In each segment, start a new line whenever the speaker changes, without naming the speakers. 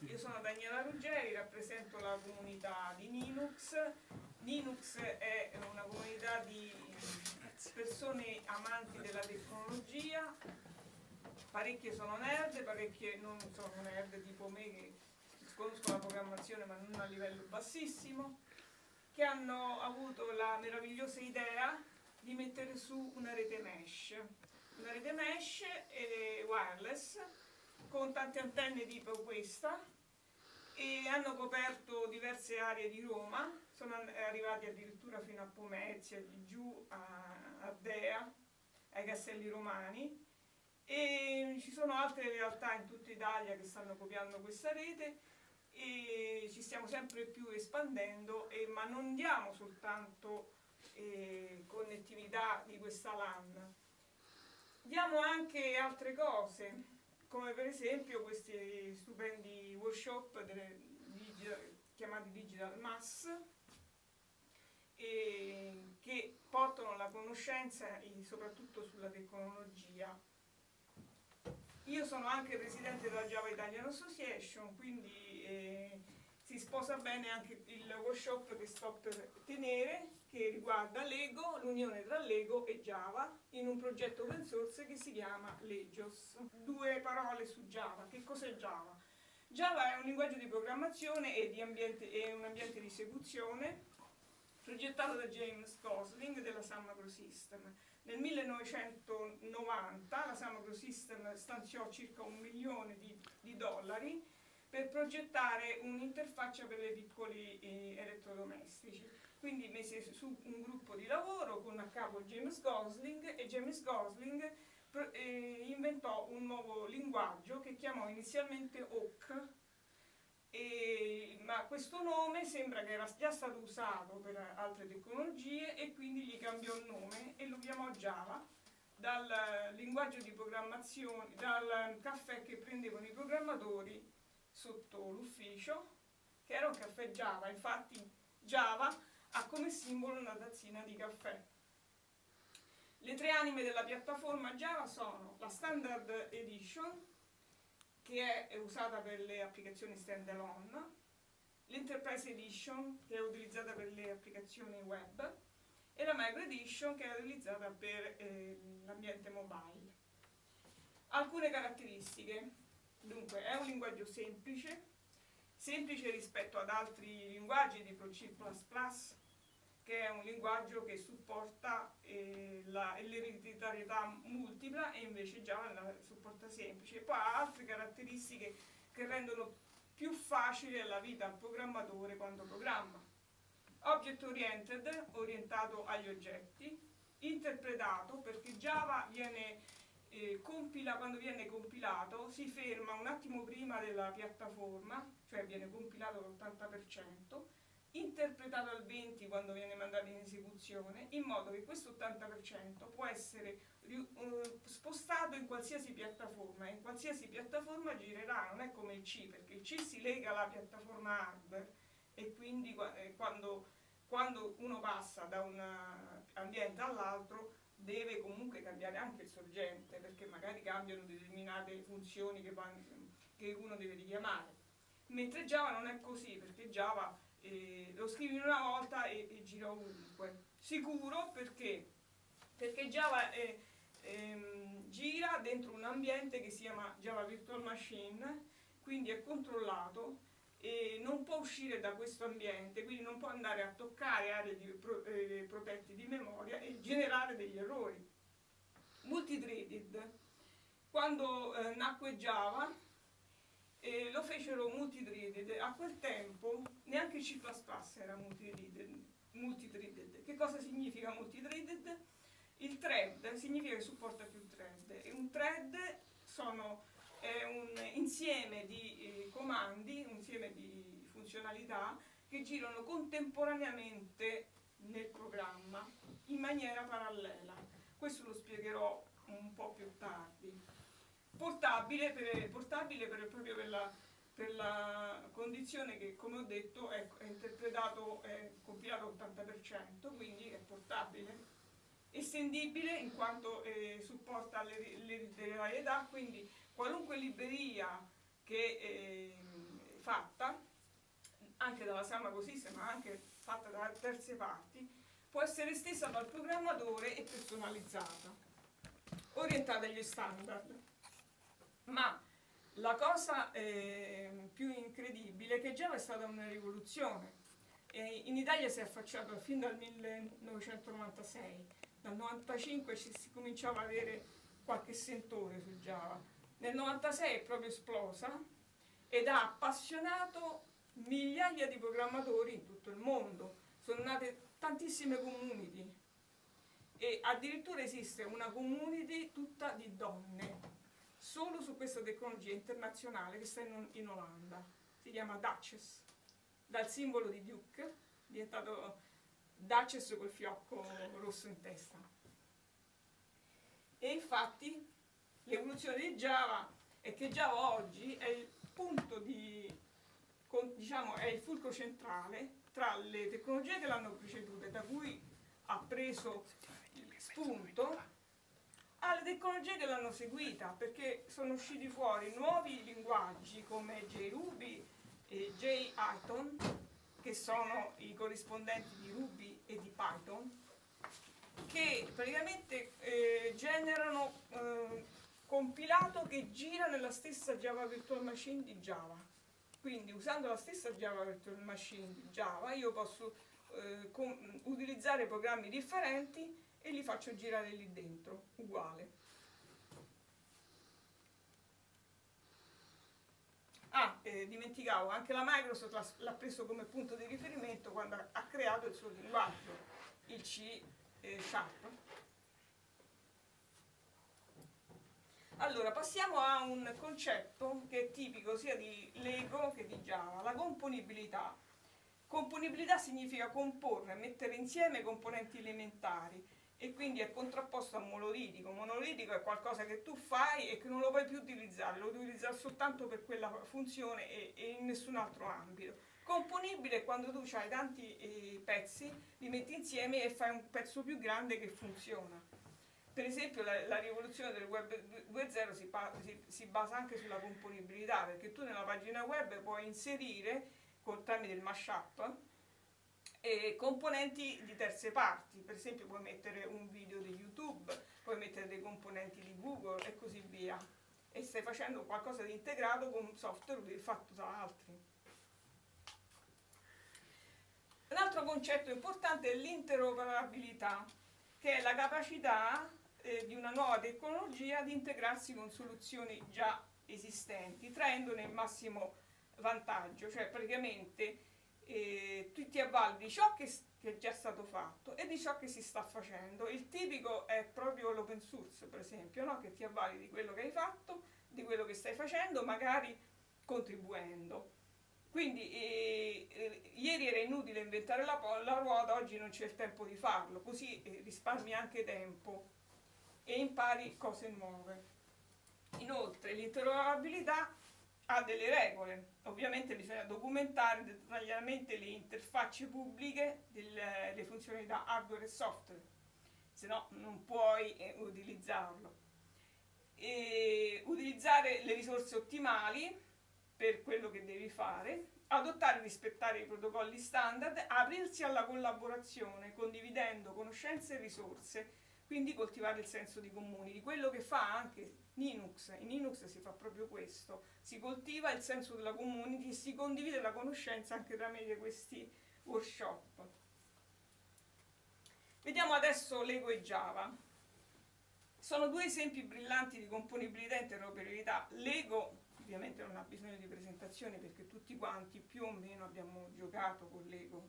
io sono Daniela Ruggeri, rappresento la comunità di Linux. Linux è una comunità di persone amanti della tecnologia, parecchie sono nerd, parecchie non sono nerd tipo me che conoscono la programmazione ma non a livello bassissimo, che hanno avuto la meravigliosa idea di mettere su una rete mesh, una rete mesh e wireless con tante antenne tipo questa e hanno coperto diverse aree di Roma, sono arrivati addirittura fino a Pomezia, giù a Ardea, ai Castelli Romani. E ci sono altre realtà in tutta Italia che stanno copiando questa rete e ci stiamo sempre più espandendo, e, ma non diamo soltanto eh, connettività di questa LAN, diamo anche altre cose, come per esempio questi stupendi workshop delle, chiamati Digital Mass che portano la conoscenza soprattutto sulla tecnologia. Io sono anche presidente della Java Italian Association, quindi eh, si sposa bene anche il workshop che sto per tenere, che riguarda Lego, l'unione tra Lego e Java, in un progetto open source che si chiama Legios. Due parole su Java. Che cos'è Java? Java è un linguaggio di programmazione e, di ambiente, è un ambiente di esecuzione progettato da James Gosling della Sun Microsystem. Nel 1990 la Sun Microsystem stanziò circa un milione di, di dollari per progettare un'interfaccia per i piccoli eh, elettrodomestici. Quindi mise su un gruppo di lavoro con a capo James Gosling e James Gosling eh, inventò un nuovo linguaggio che chiamò inizialmente e, ma questo nome sembra che era già stato usato per altre tecnologie e quindi gli cambiò il nome e lo chiamò Java dal linguaggio di programmazione, dal caffè che prendevano i programmatori sotto l'ufficio, che era un caffè Java, infatti Java ha come simbolo una tazzina di caffè. Le tre anime della piattaforma Java sono la Standard Edition, che è usata per le applicazioni standalone, l'Enterprise Edition, che è utilizzata per le applicazioni web, e la Micro Edition, che è utilizzata per eh, l'ambiente mobile. Alcune caratteristiche Dunque, è un linguaggio semplice, semplice rispetto ad altri linguaggi tipo C++, che è un linguaggio che supporta eh, l'ereditarietà multipla e invece Java la supporta semplice. Poi ha altre caratteristiche che rendono più facile la vita al programmatore quando programma. Object oriented, orientato agli oggetti, interpretato perché Java viene eh, compila, quando viene compilato si ferma un attimo prima della piattaforma, cioè viene compilato all'80%, interpretato al 20% quando viene mandato in esecuzione, in modo che questo 80% può essere uh, spostato in qualsiasi piattaforma, in qualsiasi piattaforma girerà, non è come il C, perché il C si lega alla piattaforma hardware e quindi eh, quando, quando uno passa da un ambiente all'altro deve comunque cambiare anche il sorgente perché magari cambiano determinate funzioni che, vanno, che uno deve richiamare. Mentre Java non è così perché Java eh, lo scrivi una volta e, e, gira ovunque sicuro perché? perché Java è, ehm, gira dentro un ambiente che si chiama Java Virtual Machine quindi è controllato e non può uscire da questo ambiente, quindi non può andare a toccare aree di, pro, eh, protette di memoria e generare degli errori. Multithreaded. Quando eh, nacque Java eh, lo fecero multithreaded, a quel tempo neanche C++ era multithreaded. multithreaded. Che cosa significa multithreaded? Il thread significa che supporta più thread e un thread sono è un insieme di eh, comandi, un insieme di funzionalità che girano contemporaneamente nel programma in maniera parallela. Questo lo spiegherò un po' più tardi. Portabile per, portabile per, proprio per la, per la, condizione che, come ho detto, è, è interpretato, è compilato all'80%, quindi è portabile estendibile in quanto eh, supporta l'ereditarietà, quindi qualunque libreria che eh, fatta, anche dalla Samago System, ma anche fatta da terze parti, può essere estesa dal programmatore e personalizzata, orientata agli standard. Ma la cosa eh, più incredibile è che Java è stata una rivoluzione. E in Italia si è affacciato fin dal 1996, dal 1995 si cominciava ad avere qualche sentore su Java. Nel 1996 è proprio esplosa ed ha appassionato migliaia di programmatori in tutto il mondo. Sono nate tantissime community e addirittura esiste una community tutta di donne solo su questa tecnologia internazionale che sta in, in Olanda. Si chiama Duchess, dal simbolo di Duke, diventato Duchess col fiocco rosso in testa. E infatti l'evoluzione di Java è che Java oggi è il punto di, diciamo, è il fulcro centrale tra le tecnologie che l'hanno preceduta, da cui ha preso spunto alle tecnologie che l'hanno seguita, perché sono usciti fuori nuovi linguaggi come JRuby e JIthon, che sono i corrispondenti di Ruby e di Python, che praticamente eh, generano eh, compilato che gira nella stessa Java Virtual Machine di Java. Quindi usando la stessa Java Virtual Machine di Java io posso eh, utilizzare programmi differenti e li faccio girare lì dentro, uguale. Ah, eh, dimenticavo, anche la Microsoft l'ha preso come punto di riferimento quando ha creato il suo linguaggio, il C eh, Sharp. Allora, passiamo a un concetto che è tipico sia di Lego che di Java, la componibilità. Componibilità significa comporre, mettere insieme componenti elementari e quindi è contrapposto a monolitico. Monolitico è qualcosa che tu fai e che non lo puoi più utilizzare, lo puoi utilizzare soltanto per quella funzione e, e in nessun altro ambito. Componibile è quando tu hai tanti eh, pezzi, li metti insieme e fai un pezzo più grande che funziona. Per esempio la, la rivoluzione del web 2.0 si, si, si, basa anche sulla componibilità, perché tu nella pagina web puoi inserire, col tramite il mashup, e componenti di terze parti, per esempio puoi mettere un video di YouTube, puoi mettere dei componenti di Google e così via. E stai facendo qualcosa di integrato con un software fatto da altri. Un altro concetto importante è l'interoperabilità, che è la capacità eh, di una nuova tecnologia di integrarsi con soluzioni già esistenti, traendone il massimo vantaggio, cioè praticamente eh, tu ti avvalli di ciò che, che, è già stato fatto e di ciò che si sta facendo. Il tipico è proprio l'open source, per esempio, no? che ti avvali di quello che hai fatto, di quello che stai facendo, magari contribuendo. Quindi eh, eh, ieri era inutile inventare la, la, ruota, oggi non c'è il tempo di farlo, così eh, risparmi anche tempo e impari cose nuove. Inoltre l'interoperabilità ha delle regole. Ovviamente bisogna documentare dettagliatamente le interfacce pubbliche delle funzionalità hardware e software, se no non puoi eh, utilizzarlo. E utilizzare le risorse ottimali per quello che devi fare, adottare e rispettare i protocolli standard, aprirsi alla collaborazione, condividendo conoscenze e risorse, quindi coltivare il senso di comuni, di quello che fa anche Linux, in Linux si fa proprio questo, si coltiva il senso della community e si condivide la conoscenza anche tramite questi workshop. Vediamo adesso Lego e Java. Sono due esempi brillanti di componibilità e interoperabilità. Lego ovviamente non ha bisogno di presentazioni perché tutti quanti più o meno abbiamo giocato con Lego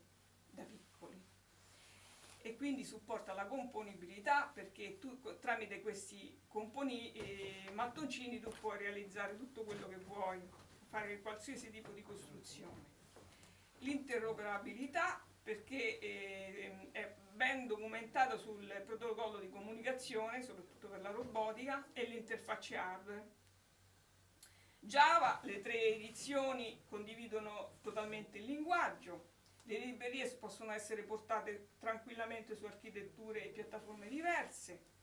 da piccoli e quindi supporta la componibilità perché tu tramite questi componi, eh, mattoncini tu puoi realizzare tutto quello che vuoi, fare qualsiasi tipo di costruzione. L'interoperabilità perché eh, è ben documentato sul protocollo di comunicazione, soprattutto per la robotica, e l'interfacce hardware. Java, le tre edizioni condividono totalmente il linguaggio, le librerie possono essere portate tranquillamente su architetture e piattaforme diverse.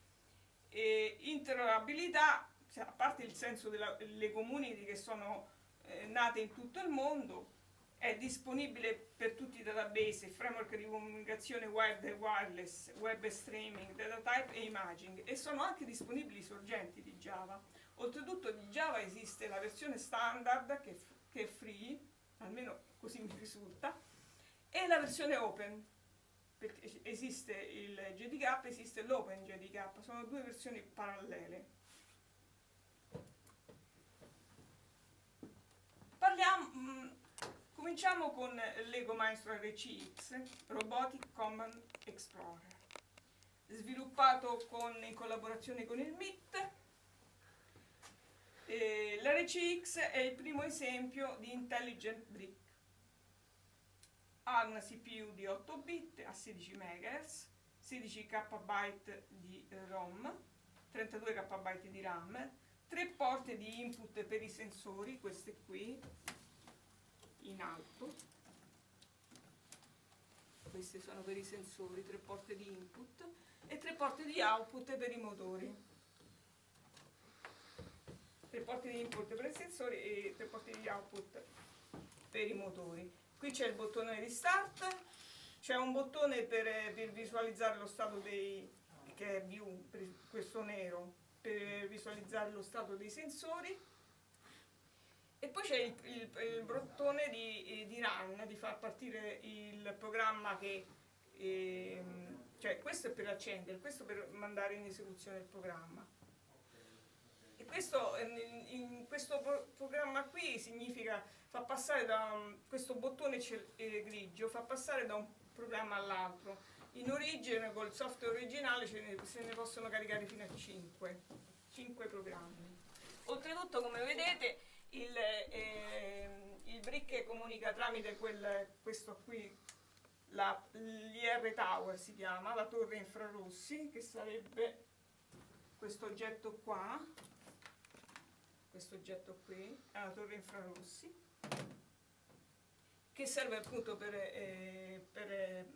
E interoperabilità, a parte il senso delle community che sono eh, nate in tutto il mondo, è disponibile per tutti i database, framework di comunicazione web e wireless, web streaming, data type e imaging e sono anche disponibili sorgenti di Java. Oltretutto di Java esiste la versione standard che, che è free, almeno così mi risulta, e la versione open, perché esiste il JDK, esiste l'Open JDK, sono due versioni parallele. Parliamo, mh, mm, cominciamo con Lego Maestro RCX, Robotic Command Explorer, sviluppato con, in collaborazione con il MIT. L'RCX è il primo esempio di Intelligent Brick ha una CPU di 8 bit a 16 MHz, 16 KB di ROM, 32 KB di RAM, 3 porte di input per i sensori, queste qui, in alto, queste sono per i sensori, 3 porte di input e 3 porte di output per i motori. 3 porte di input per i sensori e 3 porte di output per i motori qui c'è il bottone di start c'è un bottone per, per, visualizzare lo stato dei che è view, questo nero per visualizzare lo stato dei sensori. E poi c'è il, il, il, bottone di, di, run di far partire il programma che eh, cioè questo è per accendere questo per mandare in esecuzione il programma. E questo in, in questo programma qui significa fa passare da un, questo bottone eh, grigio fa passare da un programma all'altro. In origine col software originale ne, se ne possono caricare fino a 5 5 programmi. Oltretutto come vedete il, eh, il brick comunica tramite quel, questo qui l'IR Tower si chiama, la torre infrarossi che sarebbe questo oggetto qua questo oggetto qui è la torre infrarossi che serve appunto per, eh, per eh,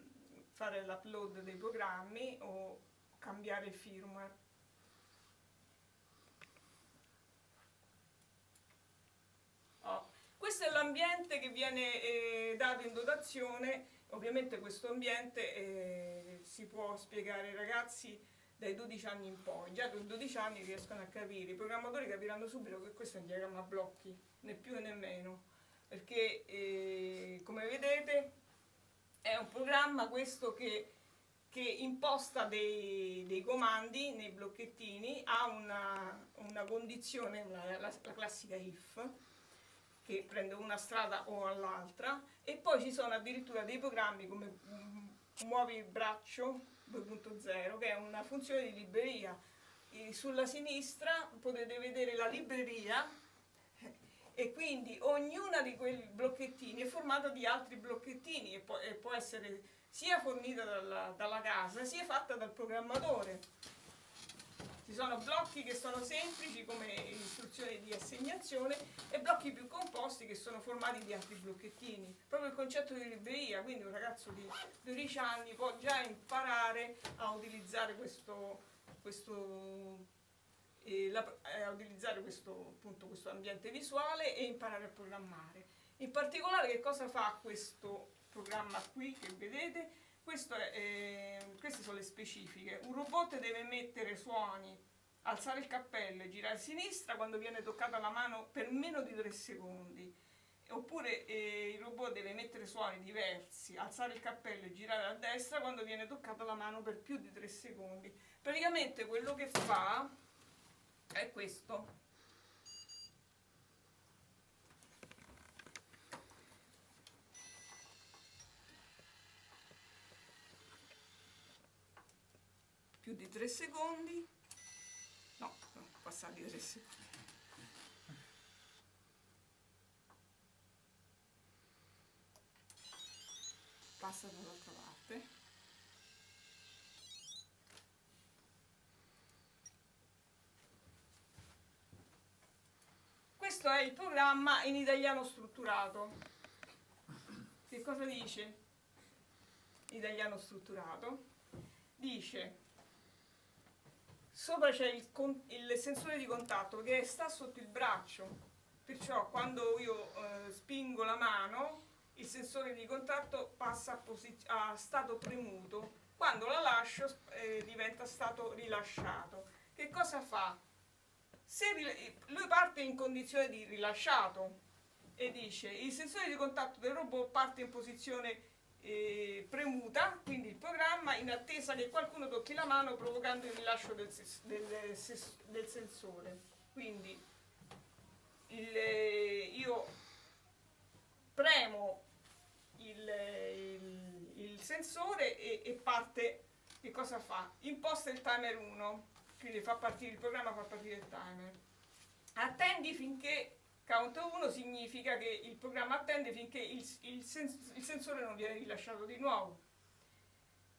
fare l'upload dei programmi o cambiare il firmware. Oh. Questo è l'ambiente che viene eh, dato in dotazione, ovviamente questo ambiente eh, si può spiegare ai ragazzi dai 12 anni in poi, già con 12 anni riescono a capire, i programmatori capiranno subito che questo è un diagramma a blocchi, né più né meno perché eh, come vedete è un programma questo che, che imposta dei, dei, comandi nei blocchettini ha una, una condizione, una, la, la classica if, che prende una strada o l'altra e poi ci sono addirittura dei programmi come mm, muovi il braccio 2.0 che è una funzione di libreria. E sulla sinistra potete vedere la libreria e quindi ognuna di quei blocchettini è formata di altri blocchettini e può, e può essere sia fornita dalla, dalla, casa sia fatta dal programmatore. Ci sono blocchi che sono semplici come istruzioni di assegnazione e blocchi più composti che sono formati di altri blocchettini. Proprio il concetto di libreria, quindi un ragazzo di 12 anni può già imparare a utilizzare questo, questo eh, la, a utilizzare questo, appunto, questo ambiente visuale e imparare a programmare. In particolare che cosa fa questo programma qui che vedete? È, eh, queste sono le specifiche. Un robot deve emettere suoni, alzare il cappello e girare a sinistra quando viene toccata la mano per meno di 3 secondi. Oppure eh, il robot deve emettere suoni diversi, alzare il cappello e girare a destra quando viene toccata la mano per più di 3 secondi. Praticamente quello che fa è questo. Più di 3 secondi. No, passati 3 secondi. Passa dall'altra parte questo è il programma in italiano strutturato. Che cosa dice? Italiano strutturato. Dice, sopra c'è il, il, sensore di contatto che sta sotto il braccio perciò quando io eh, spingo la mano il sensore di contatto passa a, a stato premuto, quando la lascio eh, diventa stato rilasciato. Che cosa fa? Lui parte in condizione di rilasciato e dice il sensore di contatto del robot parte in posizione eh, premuta, quindi il programma in attesa che qualcuno tocchi la mano provocando il rilascio del, del, del sensore. Quindi il, io premo il, il, il sensore e, e, parte, che cosa fa? Imposta il timer 1, quindi fa partire il programma, fa partire il timer. Attendi finché count 1 significa che il programma attende finché il, il, sens il sensore non viene rilasciato di nuovo.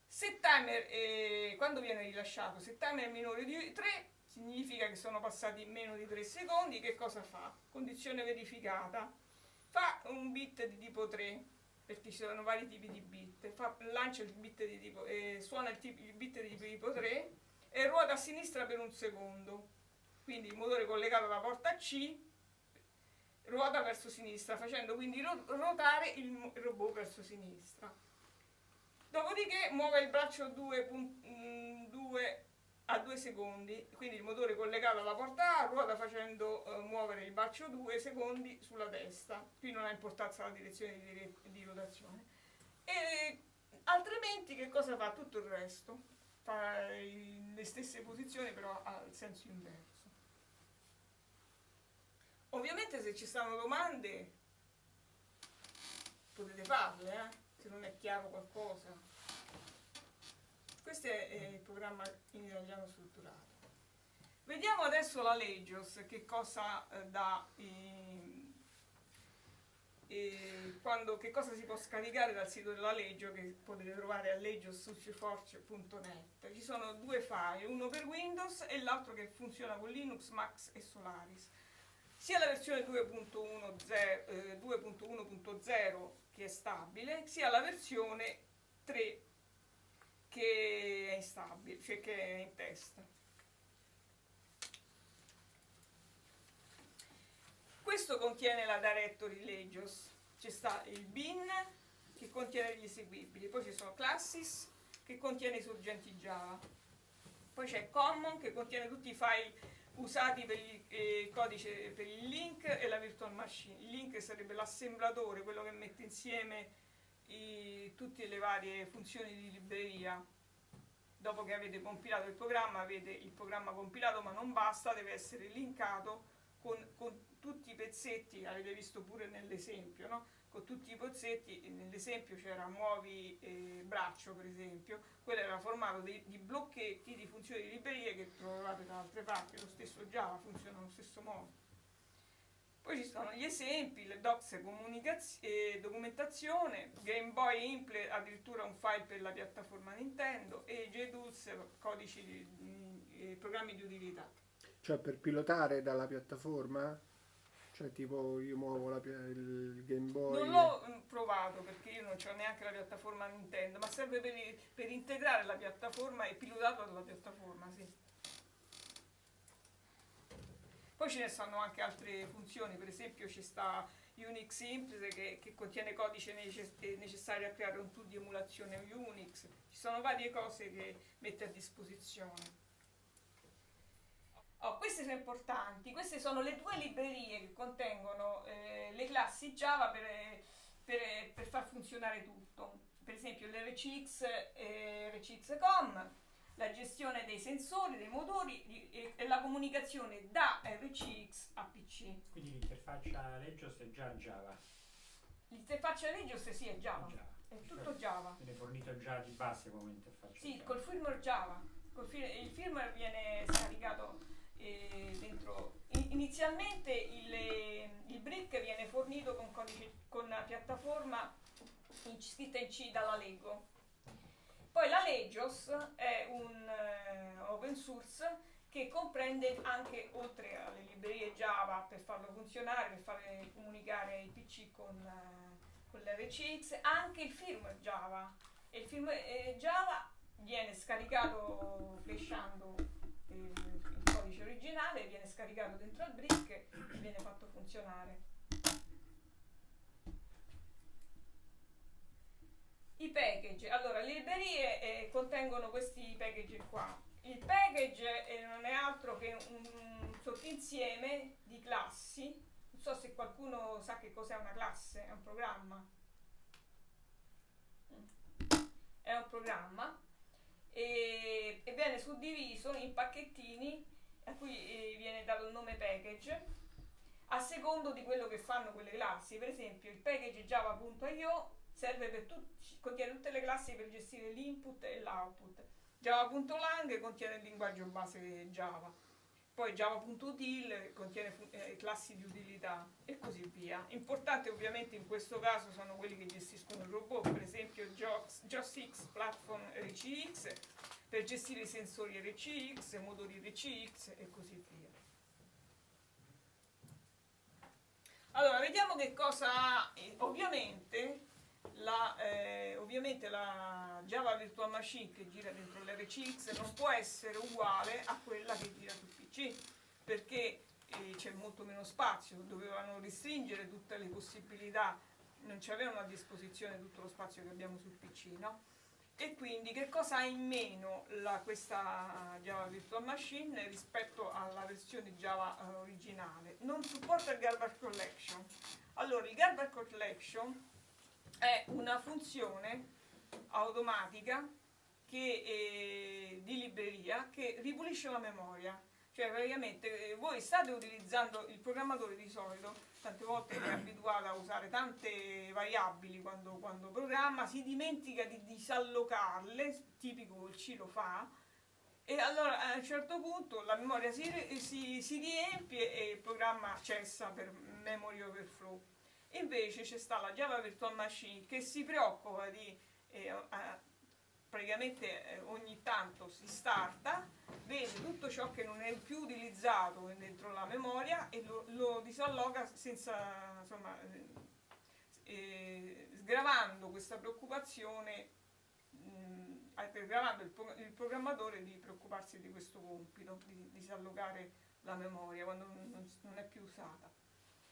Se timer, eh, quando viene rilasciato, se timer è minore di 3, significa che sono passati meno di 3 secondi, che cosa fa? Condizione verificata. Fa un bit di tipo 3, perché ci sono vari tipi di bit, fa, lancia il bit di tipo, eh, suona il, il bit di tipo 3 e ruota a sinistra per un secondo. Quindi il motore collegato alla porta C ruota verso sinistra, facendo quindi ruotare il robot verso sinistra. Dopodiché muove il braccio 2, 2 a 2 secondi, quindi il motore collegato alla porta A ruota facendo uh, muovere il braccio 2 secondi sulla testa. Qui non ha importanza la direzione di, di rotazione. E altrimenti che cosa fa? Tutto il resto. Fa le stesse posizioni però al senso inverso. Ovviamente se ci stanno domande potete farle, eh? se non è chiaro qualcosa. Questo è il programma in italiano strutturato. Vediamo adesso la Legios, che cosa eh, dà, eh, eh, quando, che cosa si può scaricare dal sito della Legio che potete trovare a legiossuciforce.net. Ci sono due file, uno per Windows e l'altro che funziona con Linux, Max e Solaris sia la versione 2.1.0 eh, che è stabile, sia la versione 3 che è instabile, cioè che è in testa. Questo contiene la directory Legios, ci sta il bin che contiene gli eseguibili, poi ci sono classes che contiene i sorgenti Java, poi c'è common che contiene tutti i file usati per il eh, codice per il link e la virtual machine. Il link sarebbe l'assemblatore, quello che mette insieme i, tutte le varie funzioni di libreria. Dopo che avete compilato il programma, avete il programma compilato, ma non basta, deve essere linkato con, con tutti i pezzetti, avete visto pure nell'esempio, no? con tutti i pozzetti, nell'esempio c'era muovi eh, braccio per esempio, quello era formato di, di, blocchetti di funzioni di librerie che trovate da altre parti, lo stesso Java funziona allo stesso modo. Poi ci sono gli esempi, le docs eh, documentazione, Game Boy Imple addirittura un file per la piattaforma Nintendo e JDULS codici di, di, programmi di utilità.
Cioè per pilotare dalla piattaforma? Cioè tipo io muovo la, il Game Boy...
Non l'ho mm, provato perché io non ho neanche la piattaforma Nintendo, ma serve per, per integrare la piattaforma e pilotato dalla piattaforma, sì. Poi ce ne stanno anche altre funzioni, per esempio ci sta Unix Imprese che, che contiene codice necessario a creare un tool di emulazione Unix, ci sono varie cose che mette a disposizione. Oh, queste sono importanti, queste sono le due librerie che contengono eh, le classi Java per, per, per, far funzionare tutto. Per esempio l'RCX e RCX.com, la gestione dei sensori, dei motori e, e, la comunicazione da RCX a PC.
Quindi l'interfaccia Legios è già Java?
L'interfaccia Legios sì è Java, Java. è tutto Java.
Viene fornito già di base come interfaccia
Sì,
Java.
col firmware Java. Col fir il firmware viene scaricato. Inizialmente il, il, brick viene fornito con, codice, con piattaforma in, scritta in C dalla Lego. Poi la Legios è un uh, open source che comprende anche, oltre alle librerie Java per farlo funzionare, per fare comunicare i PC con, uh, con l'RCX, anche il firmware Java. E il firmware eh, Java viene scaricato flashando eh, il codice originale, viene scaricato dentro al brick e viene fatto funzionare. I package, allora le librerie eh, contengono questi package qua. Il package eh, non è altro che un, un sottinsieme di classi. Non so se qualcuno sa che cos'è una classe, è un programma. Mm. È un programma e, e viene suddiviso in pacchettini a cui eh, viene dato il nome package a secondo di quello che fanno quelle classi. Per esempio, il package java.io serve per tutti, contiene tutte le classi per gestire l'input e l'output. Java.lang contiene il linguaggio base Java. Poi Java.util contiene eh, classi di utilità e così via. Importante ovviamente in questo caso sono quelli che gestiscono il robot, per esempio JOSX Platform RCX per gestire i sensori RCX, motori RCX e così via. Allora, vediamo che cosa ha. Ovviamente la, eh, ovviamente la Java Virtual Machine che gira dentro l'RCX non può essere uguale a quella che gira sul PC perché eh, c'è molto meno spazio, dovevano restringere tutte le possibilità, non ci avevano a disposizione tutto lo spazio che abbiamo sul PC, no? E quindi che cosa ha in meno la, questa Java Virtual Machine rispetto alla versione Java uh, originale? Non supporta il Garbage Collection. Allora, il Garbage Collection è una funzione automatica che, eh, di libreria che ripulisce la memoria. Cioè praticamente eh, voi state utilizzando il programmatore di solito, tante volte è abituato a usare tante variabili quando, quando programma, si dimentica di disallocarle, tipico il C lo fa, e allora a un certo punto la memoria si, si, si riempie e il programma cessa per memory overflow. Invece c'è sta la Java Virtual Machine che si preoccupa di eh, praticamente eh, ogni tanto si starta, vede tutto ciò che non è più utilizzato dentro la memoria e lo, lo disalloga senza insomma eh, sgravando questa preoccupazione mh, sgravando il, il, programmatore di preoccuparsi di questo compito di, di disallogare la memoria quando non, non è più usata.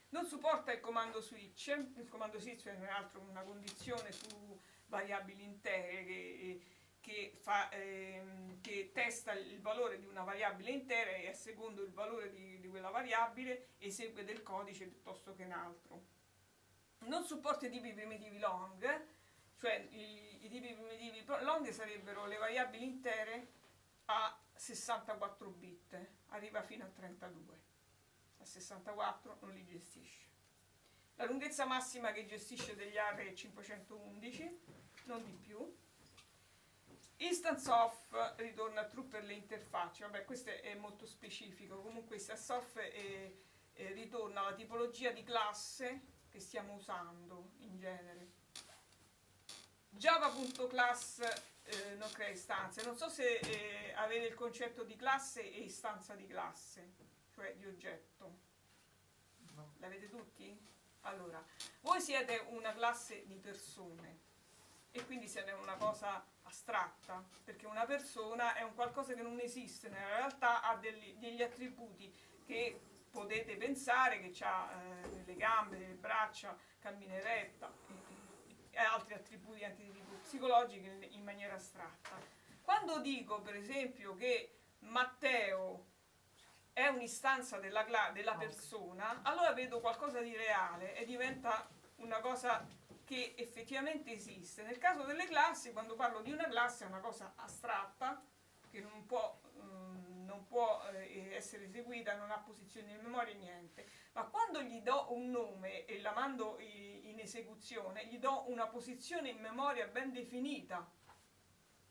Non supporta il comando switch, il comando switch è altro una condizione su variabili intere che, che, fa, ehm, che, testa il valore di una variabile intera e a secondo il valore di, di quella variabile esegue del codice piuttosto che un altro. Non supporta i tipi primitivi long, cioè i, i tipi primitivi long sarebbero le variabili intere a 64 bit, arriva fino a 32 a 64 non li gestisce. La lunghezza massima che gestisce degli array è 511, non di più. Instance off ritorna true per le interfacce, vabbè questo è molto specifico, comunque instance off è, è, ritorna la tipologia di classe che stiamo usando in genere. Java.class eh, non crea istanze, non so se eh, avete il concetto di classe e istanza di classe cioè di oggetto. No. L'avete tutti? Allora, voi siete una classe di persone e quindi siete una cosa astratta, perché una persona è un qualcosa che non esiste, nella realtà ha degli, degli attributi che potete pensare che ha eh, le gambe, le braccia, cammina eretta e, e altri attributi anche di tipo psicologico in maniera astratta. Quando dico per esempio che Matteo è un'istanza della, della ah, persona, allora vedo qualcosa di reale e diventa una cosa che effettivamente esiste. Nel caso delle classi, quando parlo di una classe, è una cosa astratta che non può, mm, non può eh, essere eseguita, non ha posizione in memoria, niente. Ma quando gli do un nome e la mando in esecuzione, gli do una posizione in memoria ben definita.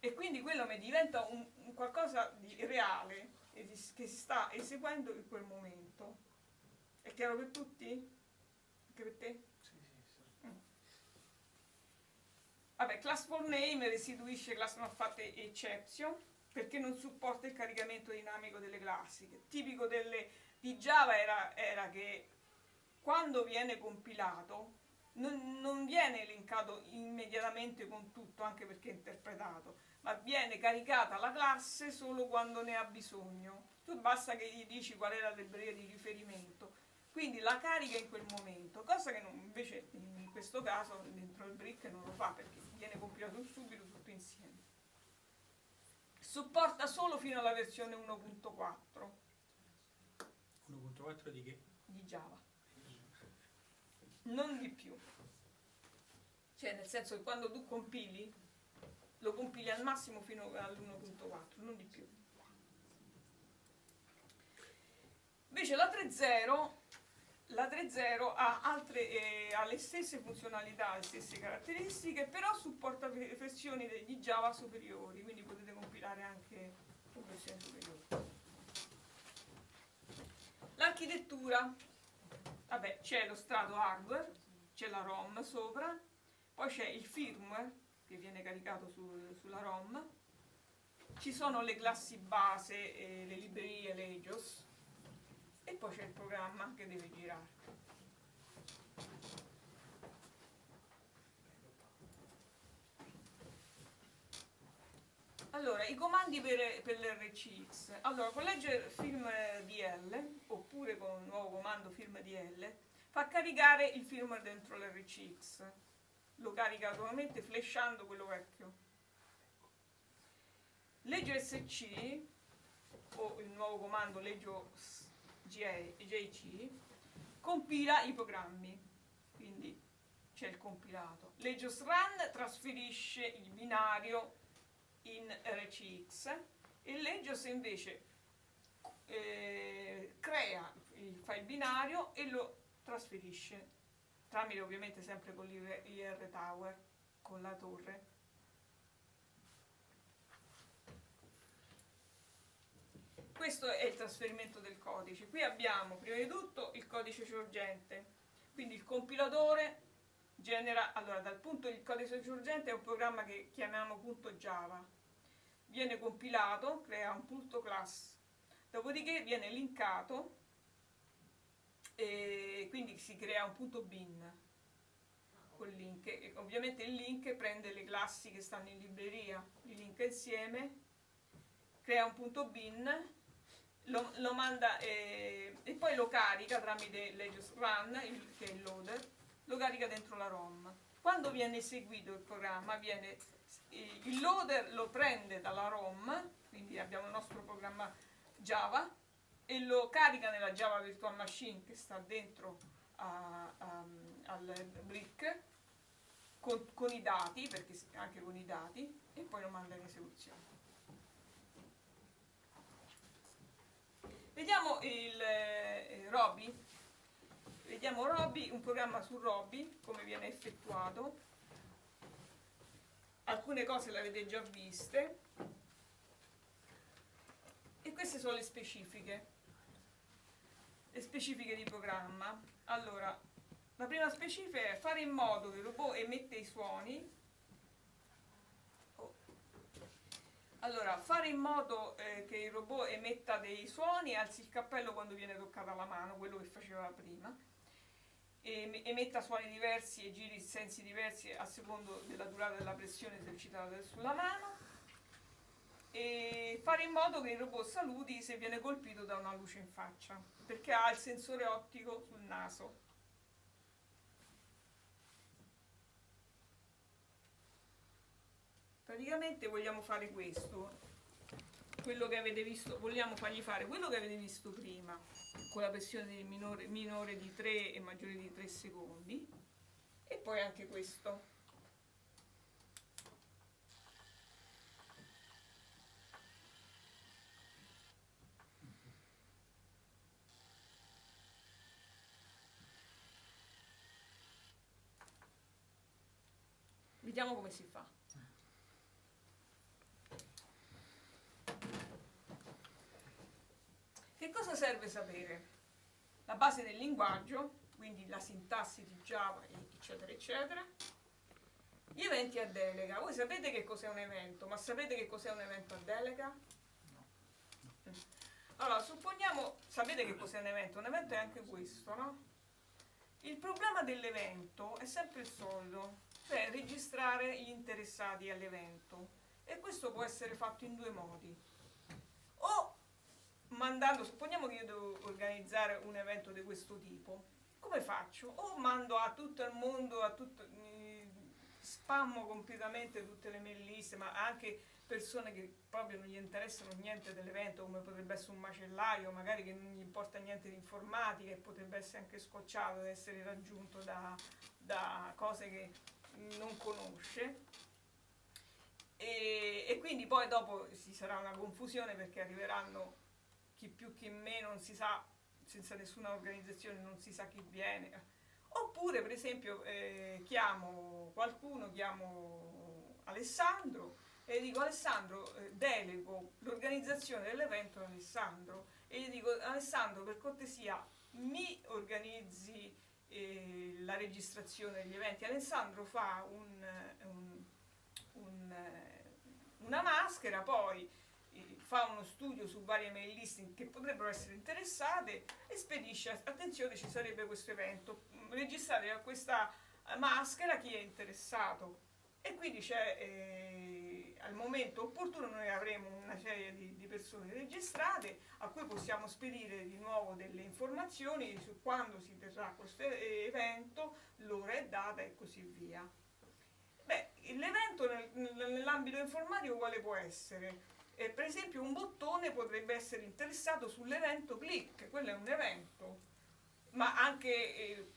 E quindi quello mi diventa un, un qualcosa di reale che si sta eseguendo in quel momento. È chiaro per tutti? Anche per te? Sì, sì, mm. Vabbè, class for name restituisce class not fatte exception perché non supporta il caricamento dinamico delle classi. Tipico delle, di Java era, era che quando viene compilato non, non viene elencato immediatamente con tutto, anche perché è interpretato, ma viene caricata la classe solo quando ne ha bisogno. Tu basta che gli dici qual è la libreria di riferimento, quindi la carica in quel momento, cosa che non, invece in questo caso dentro il brick non lo fa perché viene compilato subito tutto insieme. Supporta solo fino alla versione 1.4
1.4 di che?
di Java, non di più. Cioè nel senso che quando tu compili, lo compili al massimo fino all'1.4, non di più. Invece la 3.0 la 3.0 ha, altre, eh, ha le stesse funzionalità, le stesse caratteristiche, però supporta ve- versioni di Java superiori, quindi potete compilare anche versioni superiori. L'architettura, vabbè, c'è lo strato hardware, c'è la ROM sopra, poi c'è il firmware che viene caricato su- sulla ROM, ci sono le classi base, e le librerie, le EJOS, e poi c'è il programma che deve girare. Allora, i comandi per, per l'RCX. Allora, con leggere film DL, oppure con un nuovo comando film DL, fa caricare il firmware dentro l'RCX. Lo carica automaticamente flashando quello vecchio. Legge SC, o il nuovo comando leggio JC compila i programmi, quindi c'è il compilato. Legios Run trasferisce il binario in RCX e Legios invece eh, crea il file binario e lo trasferisce tramite ovviamente sempre con l'IR Tower, con la torre. Questo è il trasferimento del codice. Qui abbiamo prima di tutto il codice sorgente, quindi il compilatore genera, allora dal punto il codice sorgente è un programma che chiamiamo punto .java, viene compilato, crea un punto class, dopodiché viene linkato e quindi si crea un punto bin col link. E ovviamente il link prende le classi che stanno in libreria, li linka insieme, crea un punto bin lo, lo manda eh, e poi lo carica tramite Legius Run, il, che è il loader, lo carica dentro la ROM. Quando viene eseguito il programma, viene, eh, il loader lo prende dalla ROM, quindi abbiamo il nostro programma Java, e lo carica nella Java Virtual Machine che sta dentro a, a, al brick con, con i dati, perché anche con i dati, e poi lo manda in esecuzione. Vediamo il eh, Roby. Vediamo Roby, un programma su Roby, come viene effettuato. Alcune cose le avete già viste. E queste sono le specifiche. Le specifiche di programma. Allora, la prima specifica è fare in modo che il robot emette i suoni Allora, fare in modo eh, che il robot emetta dei suoni alzi il cappello quando viene toccata la mano, quello che faceva prima. E emetta suoni diversi e giri sensi diversi a secondo della durata della pressione esercitata sulla mano. E fare in modo che il robot saluti se viene colpito da una luce in faccia, perché ha il sensore ottico sul naso. Praticamente vogliamo fare questo quello che avete visto vogliamo fargli fare quello che avete visto prima con la pressione minore, minore di 3 e maggiore di 3 secondi e poi anche questo. Vediamo come si fa cosa serve sapere? La base del linguaggio, quindi la sintassi di Java, eccetera, eccetera. Gli eventi a delega. Voi sapete che cos'è un evento, ma sapete che cos'è un evento a delega? Allora, supponiamo, sapete che cos'è un evento? Un evento è anche questo, no? Il problema dell'evento è sempre il solito, cioè registrare gli interessati all'evento e questo può essere fatto in due modi. O mandando, supponiamo che io devo organizzare un evento di questo tipo, come faccio? O mando a tutto il mondo, a tutto, spammo completamente tutte le mail list, ma anche persone che proprio non gli interessano niente dell'evento, come potrebbe essere un macellaio, magari che non gli importa niente di informatica e potrebbe essere anche scocciato ad essere raggiunto da, da cose che non conosce. E, e, quindi poi dopo ci sarà una confusione perché arriveranno chi più chi meno, non si sa, senza nessuna organizzazione non si sa chi viene. Oppure per esempio eh, chiamo qualcuno, chiamo Alessandro e dico Alessandro eh, delego l'organizzazione dell'evento ad Alessandro e gli dico Alessandro per cortesia mi organizzi eh, la registrazione degli eventi Alessandro fa un, un, un, una maschera poi fa uno studio su varie mail list che potrebbero essere interessate e spedisce attenzione ci sarebbe questo evento registrate a questa maschera chi è interessato e quindi c'è eh, al momento opportuno noi avremo una serie di, di, persone registrate a cui possiamo spedire di nuovo delle informazioni su quando si terrà questo evento, l'ora e data e così via. L'evento nel, nell'ambito informatico quale può essere? Eh, per esempio un bottone potrebbe essere interessato sull'evento click, quello è un evento, ma anche eh,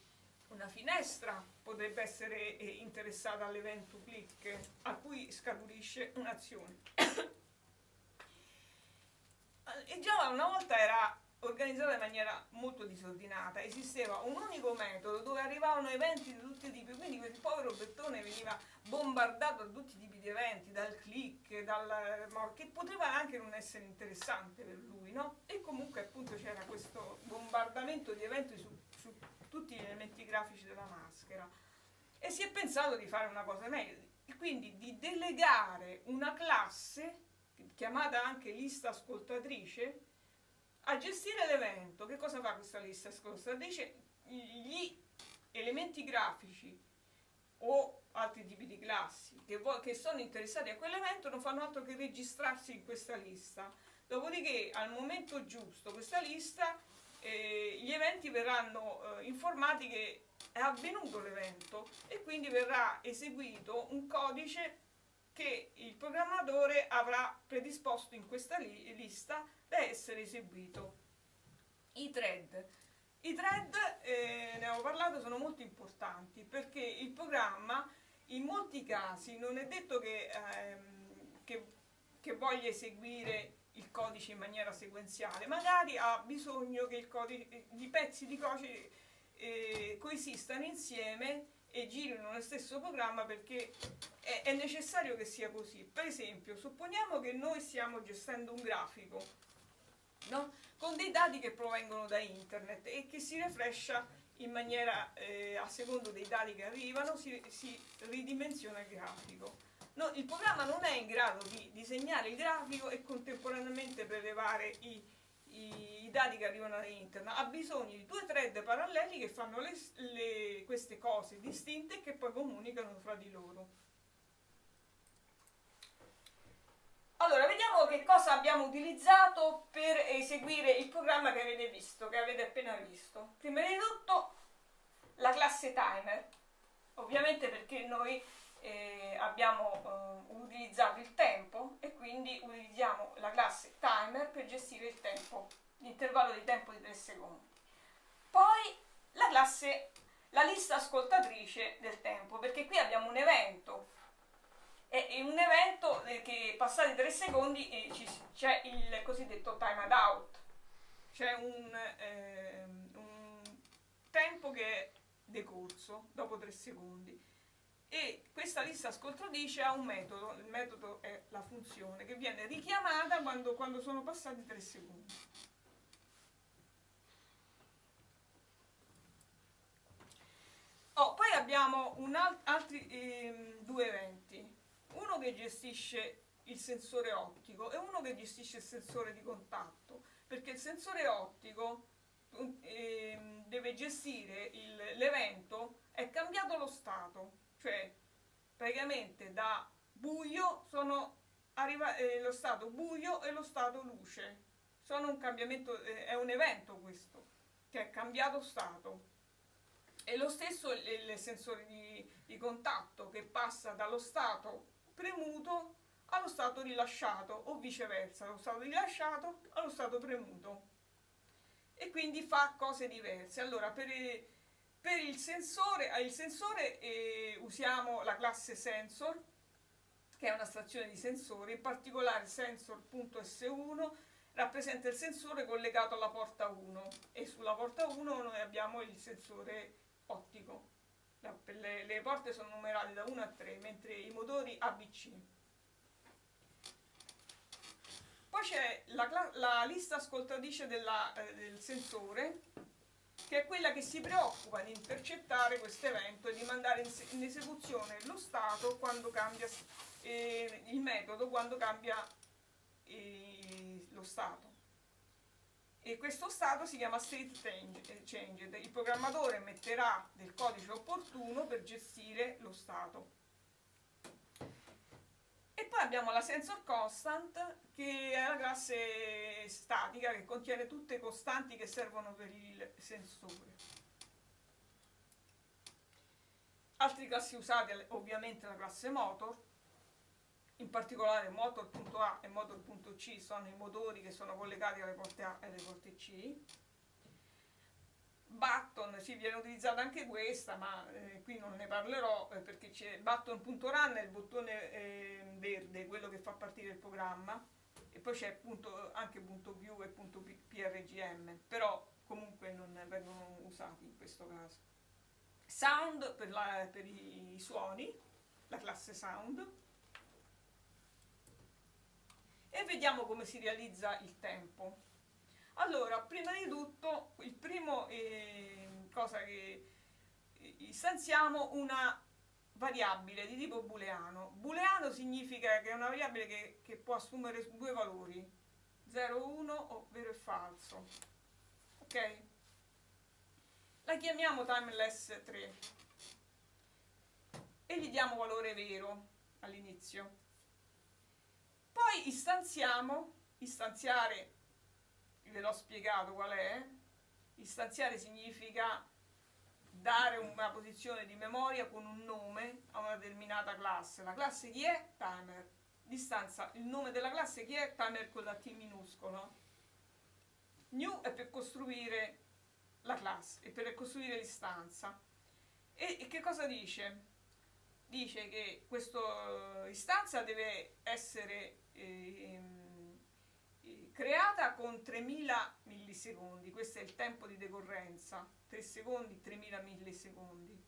una finestra potrebbe essere eh, interessata all'evento click a cui scaturisce un'azione. e Java una volta era organizzata in maniera molto disordinata, esisteva un unico metodo dove arrivavano eventi di tutti i tipi, quindi quel povero Bettone veniva bombardato da tutti i tipi di eventi, dal click, dal, che poteva anche non essere interessante per lui, no? E comunque appunto c'era questo bombardamento di eventi su tutti gli elementi grafici della maschera e si è pensato di fare una cosa meglio, quindi di delegare una classe chiamata anche lista ascoltatrice a gestire l'evento. Che cosa fa questa lista ascoltatrice? Gli elementi grafici o altri tipi di classi che, che sono interessati a quell'evento non fanno altro che registrarsi in questa lista. Dopodiché al momento giusto questa lista eh, gli eventi verranno eh, informati che è avvenuto l'evento e quindi verrà eseguito un codice che il programmatore avrà predisposto in questa li lista da essere eseguito. I thread. I thread, eh, ne avevo parlato, sono molto importanti perché il programma in molti casi non è detto che, ehm, che, che voglia eseguire il codice in maniera sequenziale, magari ha bisogno che i pezzi di codice eh, coesistano insieme e girino nello stesso programma perché è, è, necessario che sia così. Per esempio, supponiamo che noi stiamo gestendo un grafico no? con dei dati che provengono da internet e che si refrescia in maniera, eh, a secondo dei dati che arrivano, si, si ridimensiona il grafico. No, il programma non è in grado di disegnare il grafico e contemporaneamente prelevare i, i, i dati che arrivano da internet, ha bisogno di due thread paralleli che fanno le, le, queste cose distinte e che poi comunicano fra di loro. Allora, vediamo che cosa abbiamo utilizzato per eseguire il programma che avete visto, che avete appena visto. Prima di tutto la classe timer, ovviamente perché noi eh, abbiamo eh, utilizzato il tempo e quindi utilizziamo la classe timer per gestire il tempo, l'intervallo di tempo di 3 secondi. Poi la classe, la lista ascoltatrice del tempo, perché qui abbiamo un evento. E in un evento eh, che passati 3 secondi eh, c'è il cosiddetto timed out, c'è un, eh, un tempo che è decorso dopo 3 secondi e questa lista ascoltatrice ha un metodo, il metodo è la funzione che viene richiamata quando, quando sono passati 3 secondi. Oh, poi abbiamo alt altri eh, due eventi, uno che gestisce il sensore ottico e uno che gestisce il sensore di contatto, perché il sensore ottico ehm, deve gestire l'evento, è cambiato lo stato, cioè praticamente da buio sono arriva eh, lo stato buio e lo stato luce. Sono un cambiamento, eh, è un evento questo, che è cambiato stato. E lo stesso il, il sensore di, di contatto che passa dallo stato premuto allo stato rilasciato o viceversa, dallo stato rilasciato allo stato premuto. E quindi fa cose diverse. Allora, per, per il sensore, il sensore eh, usiamo la classe sensor, che è una stazione di sensori, in particolare sensor.s1 rappresenta il sensore collegato alla porta 1 e sulla porta 1 noi abbiamo il sensore ottico. Le, le porte sono numerate da 1 a 3, mentre i motori ABC. Poi c'è la, la lista ascoltatrice della, eh, del sensore, che è quella che si preoccupa di intercettare questo evento e di mandare in, se- in esecuzione lo stato quando cambia eh, il metodo quando cambia eh, lo stato. E questo stato si chiama state change- eh, changed. Il programmatore metterà del codice opportuno per gestire lo stato. Poi abbiamo la sensor constant che è la classe statica che contiene tutte le costanti che servono per il sensore. Altre classi usate ovviamente la classe motor, in particolare motor.a e motor.c sono i motori che sono collegati alle porte A e alle porte C. Button, sì, viene utilizzata anche questa, ma eh, qui non ne parlerò eh, perché c'è button.run è il bottone eh, verde, quello che fa partire il programma, e poi c'è punto- anche punto .view e punto .prgm, però comunque non vengono usati in questo caso. Sound per, la- per i suoni, la classe sound. E vediamo come si realizza il tempo. Allora, prima di tutto, il primo eh, cosa che istanziamo una variabile di tipo booleano. Booleano significa che è una variabile che, che può assumere due valori, 0, 1 o vero e falso. Ok? La chiamiamo timeless 3 e gli diamo valore vero all'inizio. Poi istanziamo, istanziare, ve l'ho spiegato qual è, istanziare significa dare una posizione di memoria con un nome a una determinata classe. La classe chi è? Timer. Distanza, il nome della classe chi è? Timer con la T minuscola. New è per costruire la classe e per costruire l'istanza. E, e che cosa dice? Dice che questa istanza deve essere eh, creata con 3000 millisecondi, questo è il tempo di decorrenza, 3 secondi, 3000 millisecondi.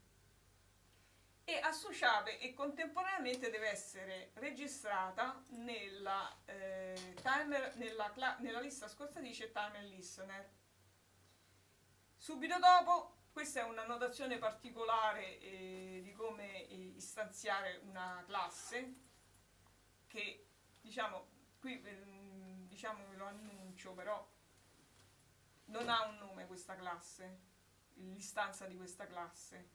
E associata e contemporaneamente deve essere registrata nella, eh, timer, nella, nella lista ascoltatrice Timer Listener. Subito dopo, questa è una notazione particolare eh, di come eh, istanziare una classe che diciamo qui ehm, diciamo ve lo annuncio però non ha un nome questa classe l'istanza di questa classe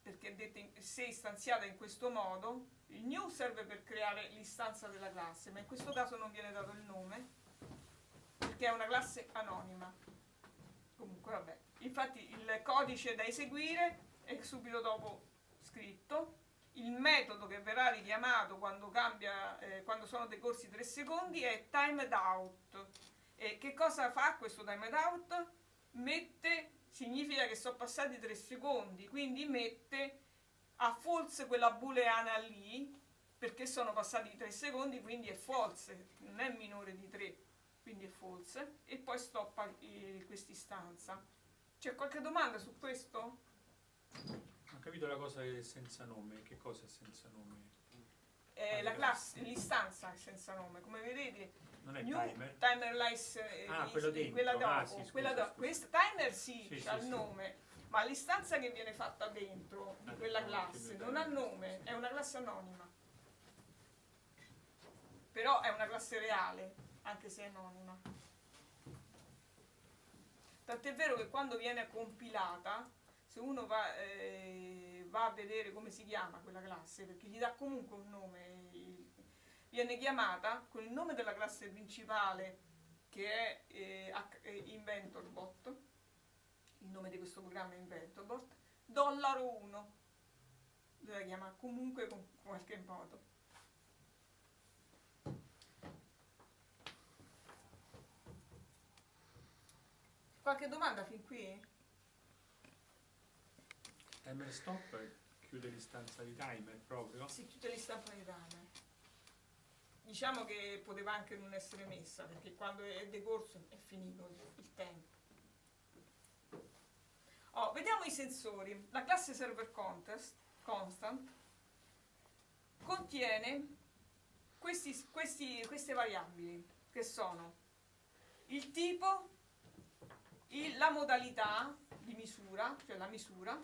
perché in- se istanziata in questo modo il new serve per creare l'istanza della classe ma in questo caso non viene dato il nome perché è una classe anonima. Comunque vabbè. Infatti il codice da eseguire è subito dopo scritto il metodo che verrà richiamato quando, cambia, eh, quando sono decorsi 3 secondi è timed out. E che cosa fa questo timed out? Mette, significa che sono passati 3 secondi, quindi mette a false quella booleana lì, perché sono passati 3 secondi, quindi è false, non è minore di 3, quindi è false, e poi stoppa eh, quest'istanza. C'è qualche domanda su questo?
Capito la cosa che è senza nome, che cosa è senza nome?
Eh, la classe, l'istanza è senza nome, come vedete
Non è
New
timer?
timer lice, eh,
Ah, quello dentro.
quella dopo,
Ah, sì,
quella dopo. Questa timer sì,
Sì,
ha il
sì.
nome, ma l'istanza che viene fatta dentro di
Ah,
quella classe non ha nome, è una classe anonima. Però è una classe reale, anche se è anonima. Tant'è vero che quando viene compilata, se uno va, eh, va a vedere come si chiama quella classe, perché gli dà comunque un nome, viene chiamata con il nome della classe principale che è eh, eh, InventorBot, il nome di questo programma è InventorBot, dollaro 1, la chiama comunque con qualche modo. Qualche domanda fin qui?
Timer stop chiude l'istanza di timer proprio.
Si chiude l'istanza di timer. Diciamo che poteva anche non essere messa perché quando è decorso è finito il- tempo. Oh, vediamo i sensori. La classe server contest, constant contiene questi- questi- queste variabili che sono il tipo, il- la modalità di misura, cioè la misura,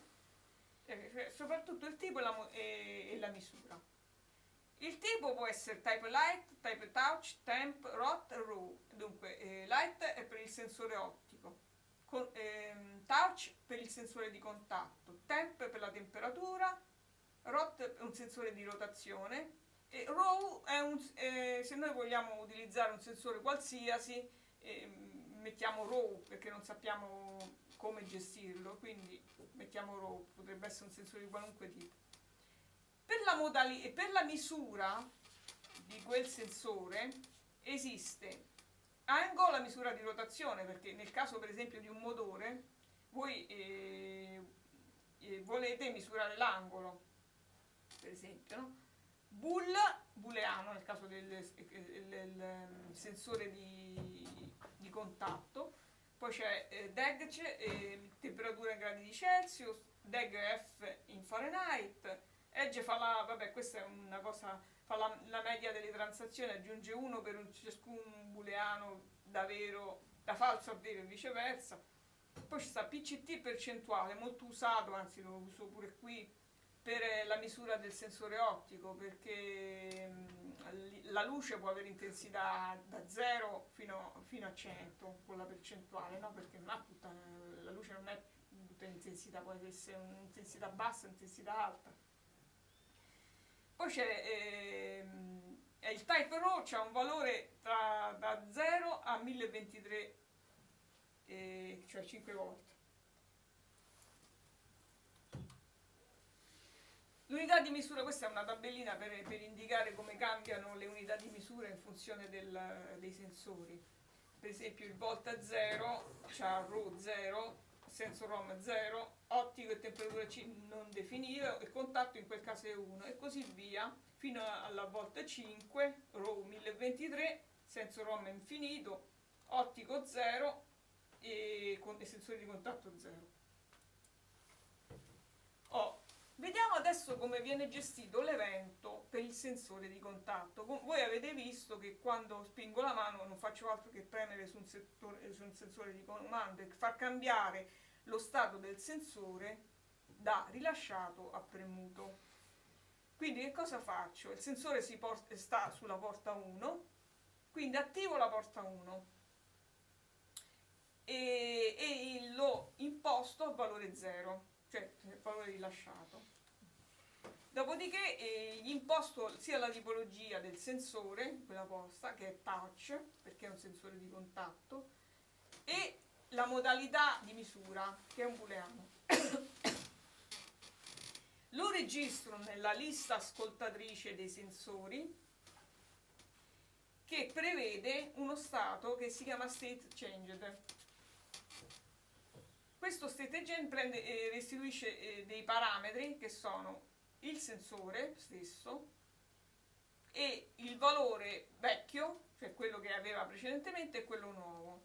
soprattutto il tipo e la, e- e la misura. Il tipo può essere type light, type touch, temp, rot, raw. Dunque, eh, light è per il sensore ottico, con- ehm, touch per il sensore di contatto, temp per la temperatura, rot è un sensore di rotazione e raw è un, eh, se noi vogliamo utilizzare un sensore qualsiasi, ehm, mettiamo raw perché non sappiamo come gestirlo, quindi mettiamo raw, potrebbe essere un sensore di qualunque tipo. Per la, modali- per la misura di quel sensore esiste ango la misura di rotazione, perché nel caso per esempio di un motore voi eh, eh, volete misurare l'angolo, per esempio, no? Bool, booleano nel caso del, del- del, ehm, sensore di, di contatto, poi c'è eh, DEG, c'è, eh, temperatura in gradi di Celsius, DEG F in Fahrenheit, Edge fa la, vabbè questa è una cosa, fa la, la media delle transazioni, aggiunge uno per un, ciascun booleano da vero, da falso a vero e viceversa. Poi ci sta PCT percentuale, molto usato, anzi lo uso pure qui, per eh, la misura del sensore ottico, perché mm, la luce può avere intensità da 0 fino, fino a 100 con la percentuale, no? Perché ha tutta, la luce non è tutta intensità, può essere un'intensità bassa, un'intensità alta. Poi c'è è il type raw, c'ha un valore tra, da 0 a 1023, eh, cioè 5 volte. L'unità di misura, questa è una tabellina per, per indicare come cambiano le unità di misura in funzione del- dei sensori. Per esempio il volt a 0, c'ha ρ 0, senso ROM 0, ottico e temperatura C non definito e contatto in quel caso è 1 e così via fino alla volta 5, RAW 1023, senso ROM infinito, ottico 0 e, e sensori di contatto 0. Oh, vediamo adesso come viene gestito l'evento per il sensore di contatto. Voi avete visto che quando spingo la mano non faccio altro che premere su un, settore- su un sensore di comando e far cambiare lo stato del sensore da rilasciato a premuto. Quindi che cosa faccio? Il sensore si port- sta sulla porta 1, quindi attivo la porta 1 e, e lo imposto a valore 0, cioè valore rilasciato. Dopodiché eh, gli imposto sia la tipologia del sensore, quella posta, che è touch, perché è un sensore di contatto, e la modalità di misura, che è un booleano. Lo registro nella lista ascoltatrice dei sensori che prevede uno stato che si chiama state changed. Questo state change prende, eh, restituisce eh, dei parametri che sono il sensore stesso e il valore vecchio, cioè quello che aveva precedentemente, e quello nuovo.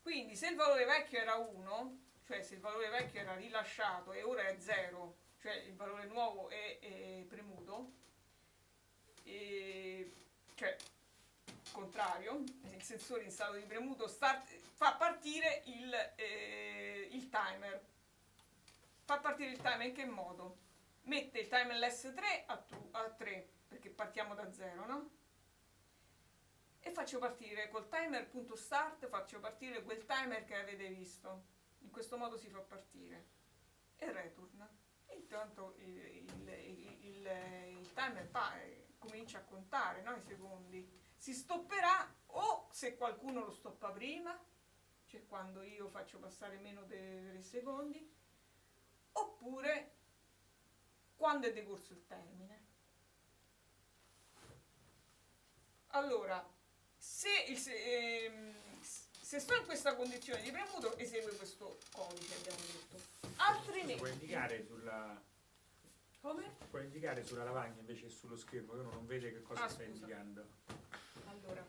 Quindi se il valore vecchio era 1, cioè se il valore vecchio era rilasciato e ora è 0, cioè il valore nuovo è, è premuto, e, cioè contrario, il sensore in stato di premuto start- fa partire il, eh, il timer. Fa partire il timer in che modo? Mette il timer LS3 a, tu- a 3, perché partiamo da 0, no? e faccio partire col timer.start faccio partire quel timer che avete visto in questo modo si fa partire e return e intanto il, il, il, il- timer fa- eh, comincia a contare no, i secondi si stopperà o se qualcuno lo stoppa prima cioè quando io faccio passare meno dei 3 secondi oppure quando è decorso il termine allora se, il, se, ehm, se sto in questa condizione di premuto esegue questo codice abbiamo detto
Puoi
altrimenti
indicare sulla,
come?
puoi indicare sulla lavagna invece che sullo schermo, che uno non vede che cosa
Ah,
stai indicando.
Allora,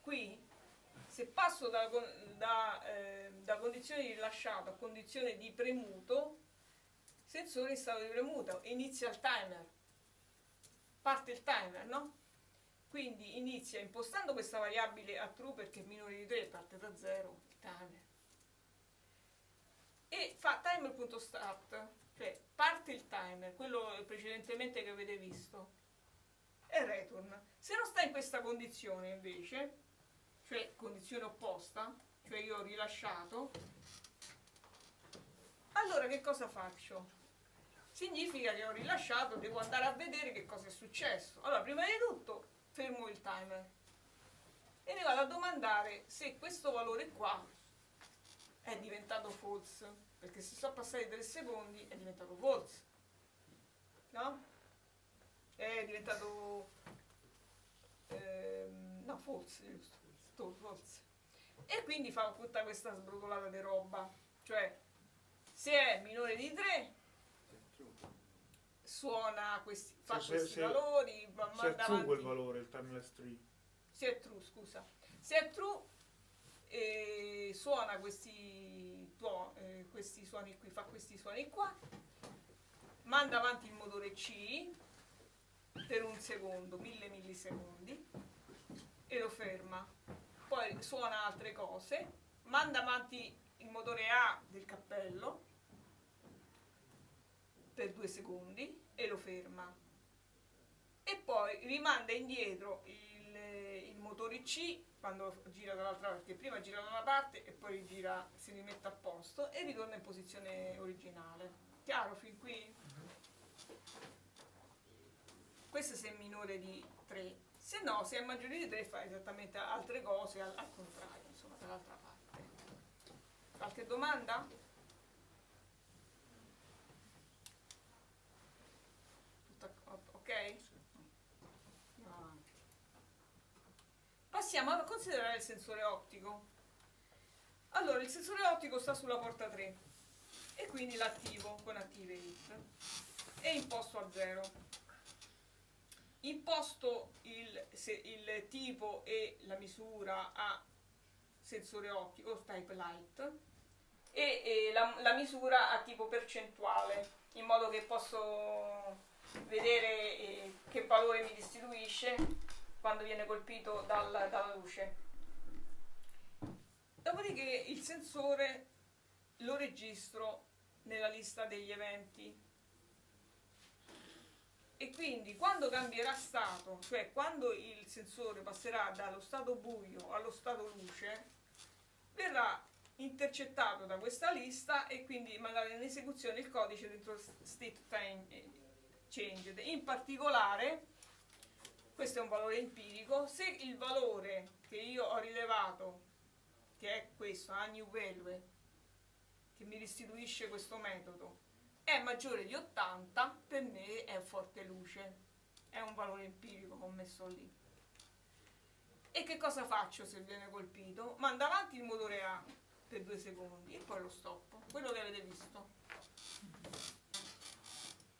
qui se passo da, da, eh, da condizione di rilasciato a condizione di premuto, sensore in stato di premuto, inizia il timer, parte il timer, no? Quindi inizia impostando questa variabile a true perché è minore di 3, parte da 0, il timer. E fa timer.start, cioè parte il timer, quello precedentemente che avete visto, e return. Se non sta in questa condizione invece, cioè condizione opposta, cioè io ho rilasciato, allora che cosa faccio? Significa che ho rilasciato, devo andare a vedere che cosa è successo. Allora, prima di tutto fermo il timer e ne vado a domandare se questo valore qua è diventato false, perché se sono passati 3 secondi è diventato false. No? È diventato ehm, no false giusto. Sto- false e quindi fa tutta questa sbrotolata di roba. Cioè se è minore di 3 suona questi fa
Se-
questi
se-
valori ma-
Se è true quel valore, il timeless tree.
se è true scusa. Se è true eh, suona questi, tuo- eh, questi suoni qui fa questi suoni qua manda avanti il motore C per un secondo, mille millisecondi e lo ferma. Poi suona altre cose, manda avanti il motore A del cappello per due secondi e lo ferma. E poi rimanda indietro il, il motore C quando gira dall'altra parte, perché prima gira da una parte e poi gira, si rimette a posto e ritorna in posizione originale. Chiaro fin qui? Questo se è minore di 3, se no, se è maggiore di 3 fa esattamente altre cose al, al contrario, insomma, dall'altra parte. Qualche domanda? Tutta, ok? Avanti. Passiamo a considerare il sensore ottico. Allora, il sensore ottico sta sulla porta 3 e quindi l'attivo con Activate è imposto a 0 imposto il, se- il tipo e la misura a sensore ottico, type light, e, e la, la misura a tipo percentuale, in modo che posso vedere eh, che valore mi distribuisce quando viene colpito dal- dalla luce. Dopodiché il sensore lo registro nella lista degli eventi e quindi quando cambierà stato, cioè quando il sensore passerà dallo stato buio allo stato luce, verrà intercettato da questa lista e quindi mandato in esecuzione il codice dentro state time changed. In particolare, questo è un valore empirico, se il valore che io ho rilevato, che è questo, a new value, che mi restituisce questo metodo, è maggiore di 80, per me è forte luce, è un valore empirico che ho messo lì. E che cosa faccio se viene colpito? Mando avanti il motore A per due secondi e poi lo stoppo, quello che avete visto.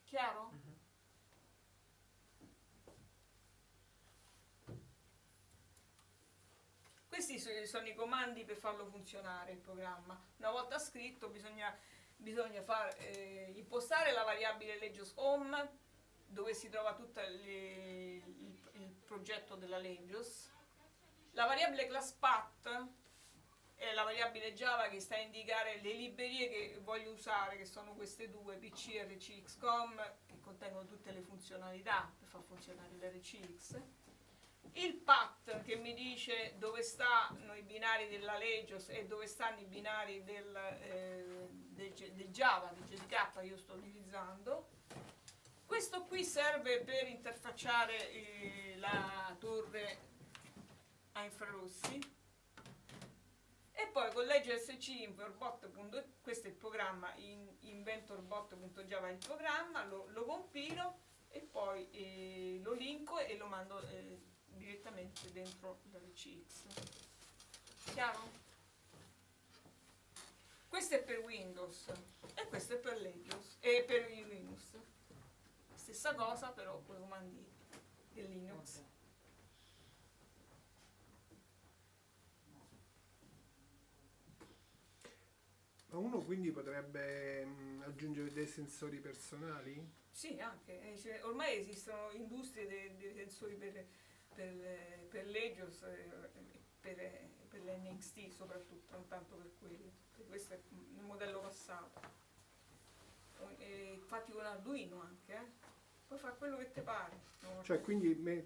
Chiaro? Questi so- sono i comandi per farlo funzionare il programma. Una volta scritto bisogna, bisogna far, eh, impostare la variabile Legios Home dove si trova tutto il, il progetto della Legios. La variabile class path è la variabile Java che sta a indicare le librerie che voglio usare, che sono queste due, PC e RCXCOM, che contengono tutte le funzionalità per far funzionare l'RCX. Il path che mi dice dove stanno i binari della Legios e dove stanno i binari del, eh, del, del Java, del JDK io sto utilizzando. Questo qui serve per interfacciare eh, la torre a infrarossi e poi con legge SC inventorbot. questo è il programma in, inventorbot.java il programma lo, lo, compilo e poi eh, lo linko e lo mando eh, direttamente dentro l'RCX chiaro? Questo è per Windows e questo è per Legos e per Linux stessa cosa però con i comandi del Linux
Ma uno quindi potrebbe mh, aggiungere dei sensori personali?
Sì, anche. Eh, cioè, ormai esistono industrie dei, dei sensori per, per, per l'Egios, eh, per, per l'NXT soprattutto, non tanto per quello. Questo è il modello passato. E, infatti con Arduino anche, eh? Puoi fare quello che ti pare.
Cioè, quindi me,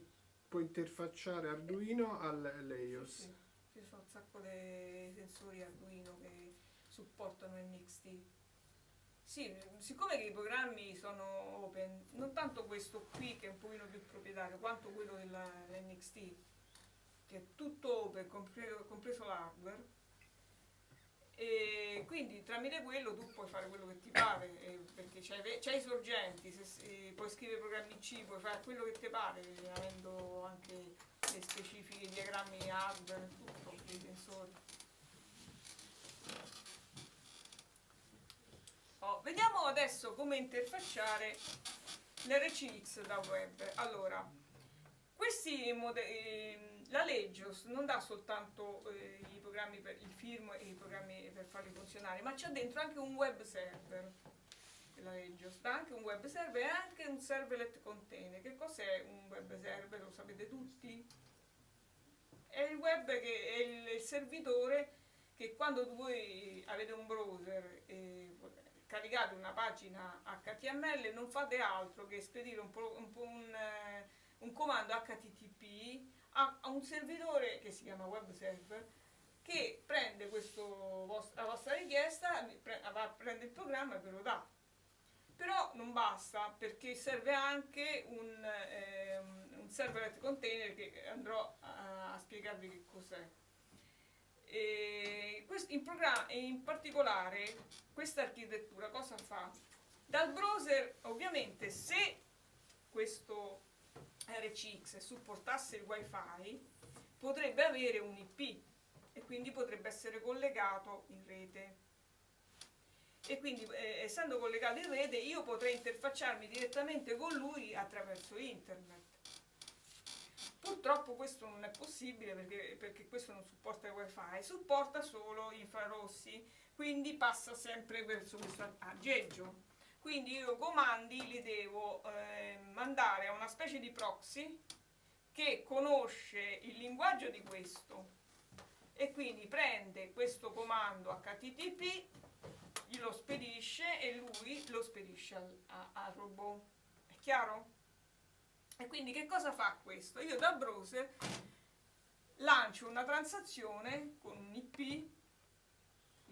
puoi interfacciare Arduino all'Eios?
Sì, sì. Ci sono un sacco di sensori Arduino che supportano NXT. Sì, siccome che i programmi sono open, non tanto questo qui che è un pochino più proprietario, quanto quello dell'NXT, che è tutto open, compreso, l'hardware, e quindi tramite quello tu puoi fare quello che ti pare, eh, perché c'hai, i sorgenti, se, se, puoi scrivere programmi C, puoi fare quello che ti pare, avendo anche le specifiche diagrammi hardware, tutto, i sensori. Oh, vediamo adesso come interfacciare l'RCX da web. Allora, questi modelli, la Legios non dà soltanto eh, i programmi per il film e i programmi per farli funzionare, ma c'è dentro anche un web server. La Legios dà anche un web server e anche un serverlet container. Che cos'è un web server? Lo sapete tutti? È il web che è il, il servitore che quando voi avete un browser e caricate una pagina HTML non fate altro che spedire un, un, un, eh, un comando HTTP a, a, un servitore che si chiama web server che prende questo, la vostra richiesta, va, prende il programma e ve lo dà. Però non basta perché serve anche un, eh, un serverlet container che andrò a, a spiegarvi che cos'è. In, in particolare questa architettura cosa fa? Dal browser ovviamente se questo RCX supportasse il wifi potrebbe avere un IP e quindi potrebbe essere collegato in rete e quindi eh, essendo collegato in rete io potrei interfacciarmi direttamente con lui attraverso internet Purtroppo questo non è possibile perché, perché questo non supporta il wifi, supporta solo infrarossi, quindi passa sempre verso questo aggeggio. Quindi io comandi li devo eh, mandare a una specie di proxy che conosce il linguaggio di questo e quindi prende questo comando HTTP, glielo spedisce e lui lo spedisce al, a, al robot. È chiaro? E quindi che cosa fa questo? Io da browser lancio una transazione con un IP,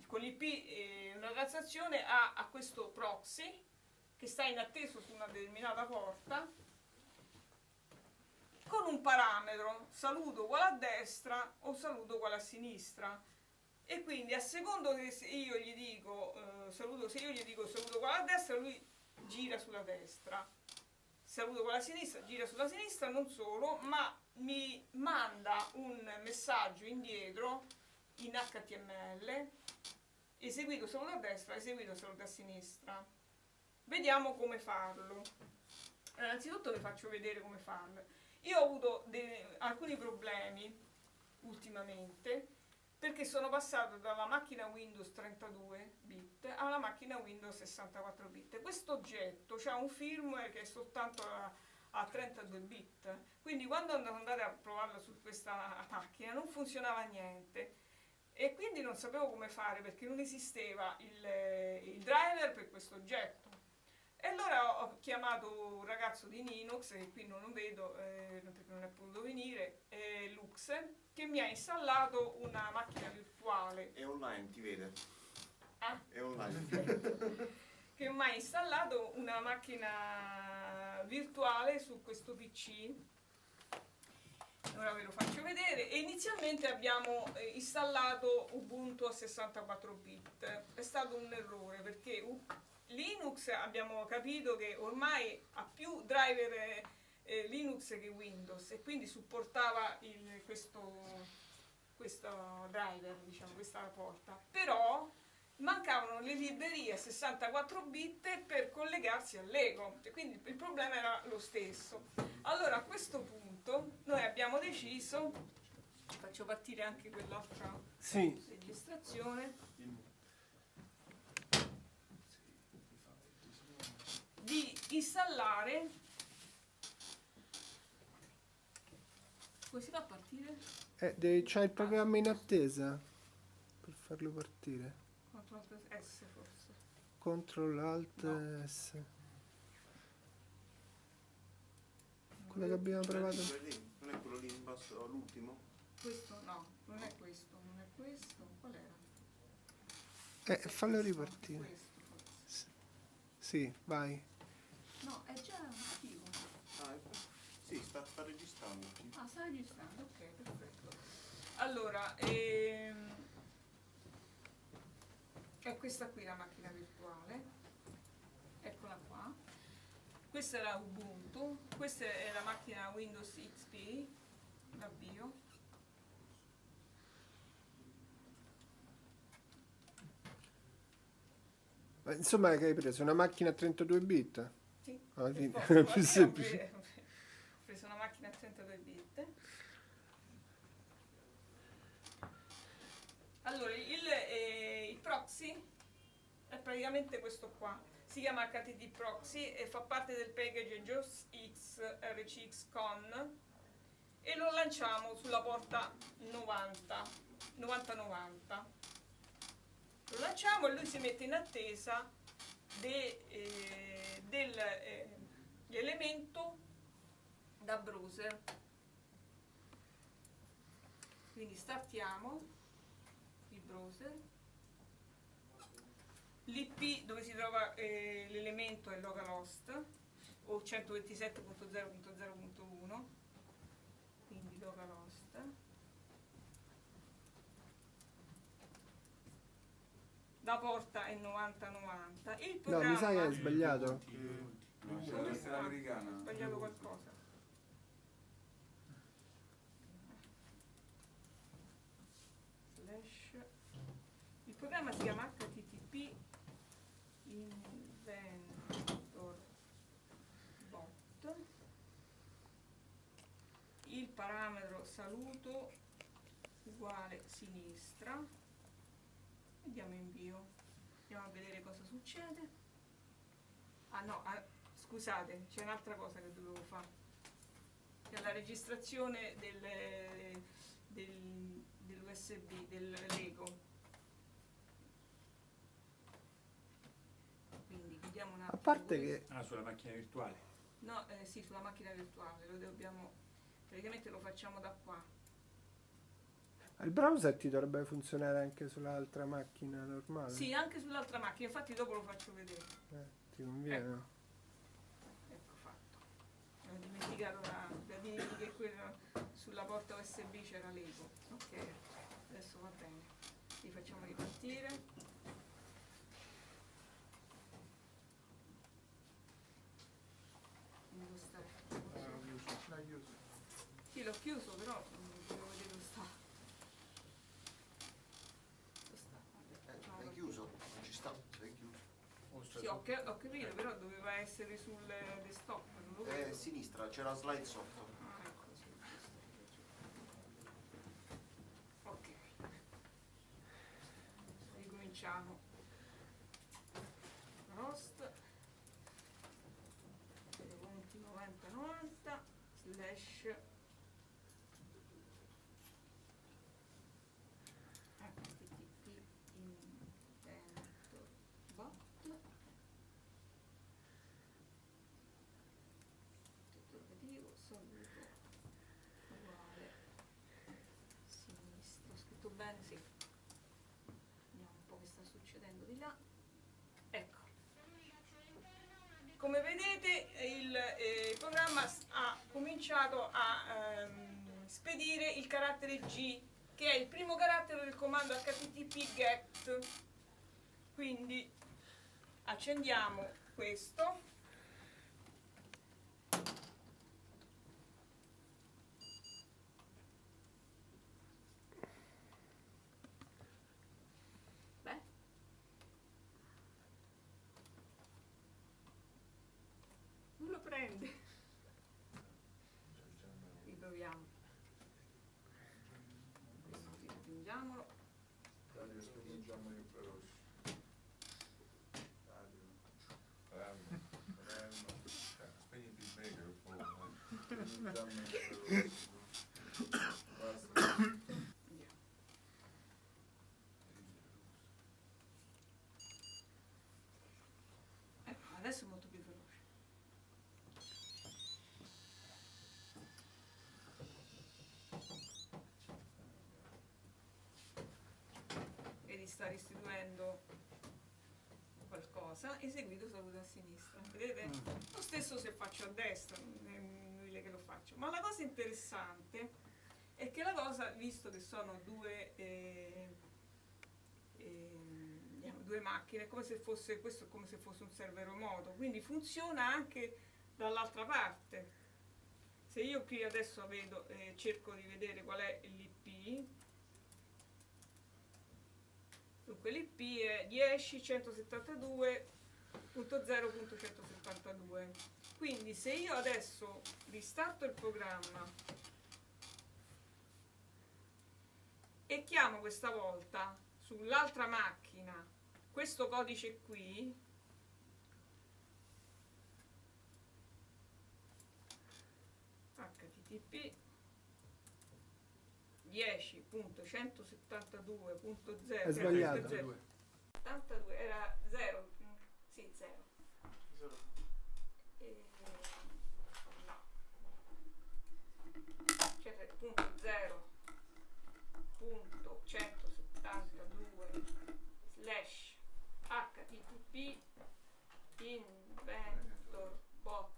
con IP eh, una transazione a, a questo proxy che sta in atteso su una determinata porta con un parametro saluto uguale a destra o saluto uguale a sinistra e quindi a secondo che se io gli dico eh, saluto se io gli dico saluto uguale a destra lui gira sulla destra saluto con la sinistra, gira sulla sinistra, non solo, ma mi manda un messaggio indietro in HTML, eseguito saluto a destra, eseguito saluto a sinistra. Vediamo come farlo. Innanzitutto vi faccio vedere come farlo. Io ho avuto alcuni problemi ultimamente perché sono passato dalla macchina Windows 32 bit alla macchina Windows 64 bit. Questo oggetto ha un firmware che è soltanto a, a 32 bit, quindi quando andate a provarlo su questa macchina non funzionava niente e quindi non sapevo come fare perché non esisteva il, il driver per questo oggetto. E allora ho chiamato un ragazzo di Linux, che qui non lo vedo eh, perché non è potuto venire, eh, Lux, che mi ha installato una macchina virtuale
È online, ti vede.
Ah.
È online.
che mi ha installato una macchina virtuale su questo PC. Ora ve lo faccio vedere. E inizialmente abbiamo eh, installato Ubuntu a 64 bit. È stato un errore perché Linux abbiamo capito che ormai ha più driver eh, Linux che Windows e quindi supportava il- questo, questo driver, diciamo, questa porta. Però mancavano le librerie a 64 bit per collegarsi all'Ego, e quindi il problema era lo stesso. Allora a questo punto noi abbiamo deciso, faccio partire anche quell'altra
Sì,
registrazione, di installare, come si fa a partire?
eh, devi- c'hai il programma in attesa per farlo partire.
Control S forse.
Control Alt
No.
S. Quello che abbiamo provato.
Non è quello lì in basso, l'ultimo?
Questo no, non è questo, non è questo, qual era?
Eh, fallo ripartire.
questo.
Sì, vai.
No, è già attivo.
Ah, è- sì, sta, sta registrando.
Ah, sta registrando, ok, perfetto. Allora, ehm, è questa qui la macchina virtuale. Eccola qua. Questa era Ubuntu, questa è la macchina Windows XP, l'avvio.
Ma insomma, che hai preso? Una macchina a 32 bit?
Sì,
è
alla
più
ho
semplice.
Preso una macchina a 32 bit. Allora, il, eh, il proxy è praticamente questo qua. Si chiama HTTP proxy e fa parte del package JOS X RCX Con e lo lanciamo sulla porta 90 9090. Lo lanciamo e lui si mette in attesa eh, dell'elemento da browser. Quindi startiamo il browser. L'IP dove si trova eh, l'elemento è localhost o 127.0.0.1 quindi localhost la porta è 9090 il
No,
programma
mi sa che hai sbagliato.
No, c'è questa è l'americana.
ho sbagliato qualcosa slash il programma si chiama http inventor bot. Il parametro saluto uguale sinistra. E diamo invio andiamo a vedere cosa succede. Ah no ah, scusate c'è un'altra cosa che dovevo fare. È la registrazione del, del, dell'USB, del Lego. Chiudiamo un attimo.
A parte che
Ah, sulla macchina virtuale.
No, eh, sì, sulla macchina virtuale, lo dobbiamo. Praticamente lo facciamo da qua.
il browser ti dovrebbe funzionare anche sull'altra macchina normale.
Sì, anche sull'altra macchina, infatti dopo lo faccio vedere.
Eh, ti conviene.
Ecco fatto. Ho dimenticato da, da dirvi che quella sulla porta USB c'era Lego. Ok, adesso va bene. Li facciamo ripartire. Devo stare. Sì, l'ho chiuso, però mm, devo vedere dove sta. Dove sta? No,
L'hai
l'ho
chiuso? Non ci sta, l'hai chiuso.
Mostra
Sì, ho, ca- ho capito, però doveva essere sul desktop, non lo
Eh, sinistra, c'era slide sotto.
Ah, ecco, sì, Ok. Ricominciamo. Rost. Punti 90 90 slash. Ecco. prendo di là. Ecco. Come vedete il eh, programma s- ha cominciato a ehm, spedire il carattere G, che è il primo carattere del comando http get. Quindi accendiamo questo. Beh. Non lo prende. Riproviamo. Questo sì, aggiungiamolo.
Radio, spingiamo io veloce. Radio. Radio. Radio.
Spegniti il microfono.
Spingiamo io veloce. Basta.
Andiamo. Ecco, adesso è molto più veloce. Vedi, sta restituendo qualcosa, eseguito saluto a sinistra. Vedete? Lo stesso se faccio a destra, non è inutile che lo faccio. Ma la cosa interessante è che la cosa, visto che sono due, eh, diciamo, due macchine, è come se fosse, questo è come se fosse un server remoto, quindi funziona anche dall'altra parte. Se io qui adesso vedo, eh, cerco di vedere qual è l'IP, dunque l'IP è 10.172.0.172. Quindi se io adesso ristarto il programma e chiamo questa volta sull'altra macchina questo codice qui http 10.172.0
È sbagliato.
72 era 0 sì 0 no cioè punto 0 punto 172 slash http inventor bot.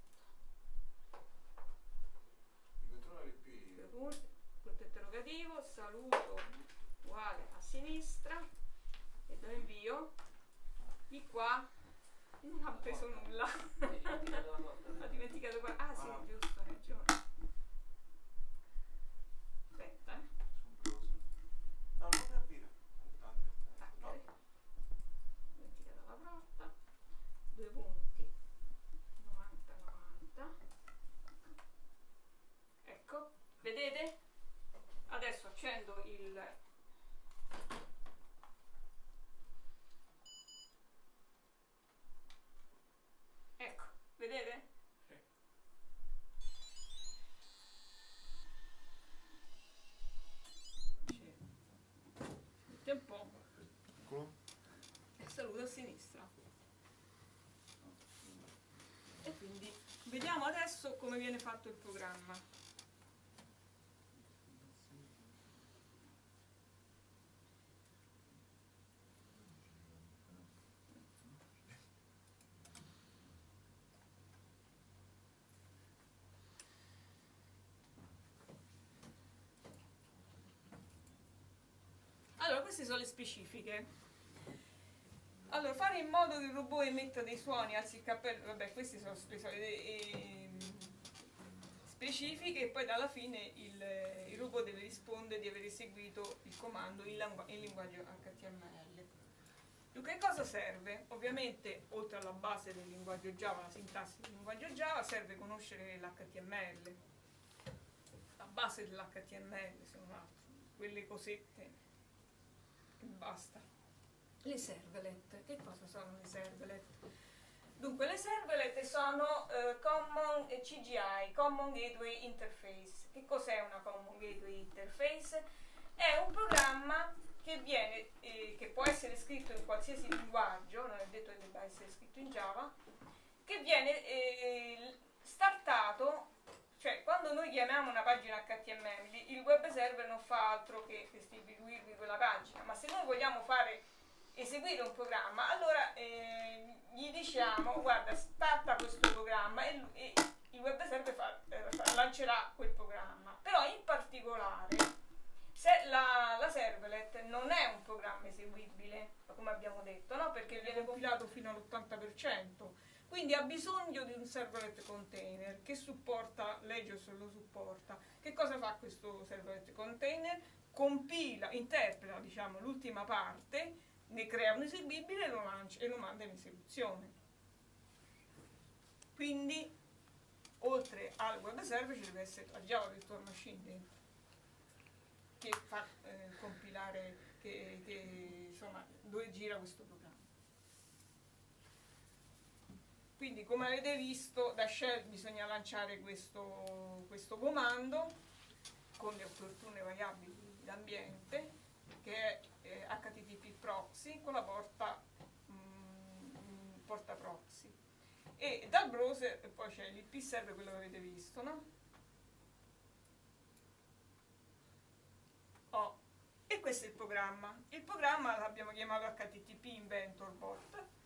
Mi controlla l'IP.
due punti, punto interrogativo saluto uguale a sinistra e do invio. Di qua non ha preso nulla. Ha dimenticato qua. Ah sì
Ah.
giusto hai ragione. Aspetta eh.
No, non.
Ok.
No.
dimenticata la porta. Due punti. 90 90 ecco vedete adesso accendo il vedete C'è. Mette un po' e saluto a sinistra. E quindi vediamo adesso come viene fatto il programma. Allora, queste sono le specifiche. Allora, fare in modo che il robot emetta dei suoni, alzi il cappello, vabbè, queste sono le solite ehm, specifiche e poi dalla fine il, il robot deve rispondere di aver eseguito il comando in, in linguaggio HTML. Dunque, che cosa serve? Ovviamente, oltre alla base del linguaggio Java, la sintassi del linguaggio Java, serve conoscere l'HTML. La base dell'HTML sono altro, quelle cosette basta. Le servlet, che cosa sono le servlet? Dunque, le servlet sono eh, Common CGI, Common Gateway Interface. Che cos'è una Common Gateway Interface? È un programma che viene, eh, che può essere scritto in qualsiasi linguaggio, non è detto che debba essere scritto in Java, che viene eh, startato, cioè quando noi chiamiamo una pagina HTML, il web server non fa altro che distribuirvi quella pagina, ma se noi vogliamo fare eseguire un programma, allora eh, gli diciamo guarda starta questo programma e, e il web server fa- eh, lancerà quel programma. Però in particolare se la, la servlet non è un programma eseguibile, come abbiamo detto, no? perché viene compilato fino all'80%, quindi ha bisogno di un servlet container che supporta, Legios lo supporta. Che cosa fa questo servlet container? Compila, interpreta diciamo, l'ultima parte, ne crea un eseguibile e lo lancia e lo manda in esecuzione. Quindi, oltre al web server ci deve essere la Java Virtual Machine che fa eh, compilare, che, che, insomma, dove gira questo programma. Quindi come avete visto da shell bisogna lanciare questo, questo comando con le opportune variabili d'ambiente che è eh, HTTP proxy con la porta, mm, porta proxy e dal browser poi c'è l'IP server quello che avete visto no? Oh, e questo è il programma. Il programma l'abbiamo chiamato HTTP Inventor Bot.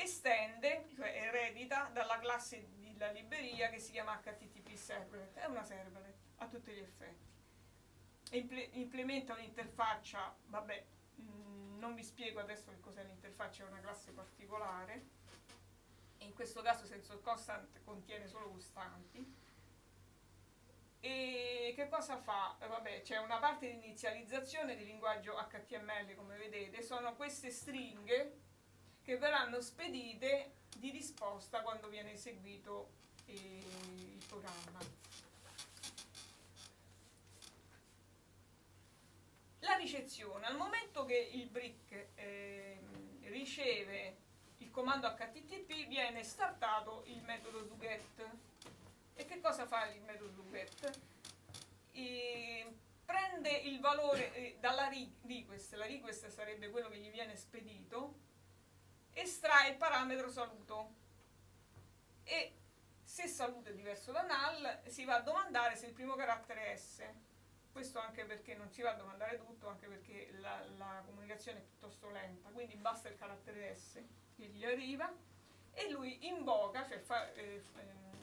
Estende, cioè eredita dalla classe della libreria che si chiama HTTP Servlet. È una servlet a tutti gli effetti. Imple- implementa un'interfaccia, vabbè, mh, non vi spiego adesso che cos'è l'interfaccia, è una classe particolare. In questo caso senza constant contiene solo costanti e che cosa fa? Eh, vabbè, c'è una parte di inizializzazione di linguaggio HTML, come vedete, sono queste stringhe che verranno spedite di risposta quando viene eseguito eh, il programma. La ricezione, al momento che il brick eh, riceve il comando HTTP viene startato il metodo doGet e che cosa fa il metodo get? E prende il valore eh, dalla request, la request sarebbe quello che gli viene spedito, estrae il parametro saluto. E se saluto è diverso da null si va a domandare se il primo carattere è S. Questo anche perché non si va a domandare tutto, anche perché la, la comunicazione è piuttosto lenta, quindi basta il carattere S che gli arriva e lui invoca, cioè fa, eh,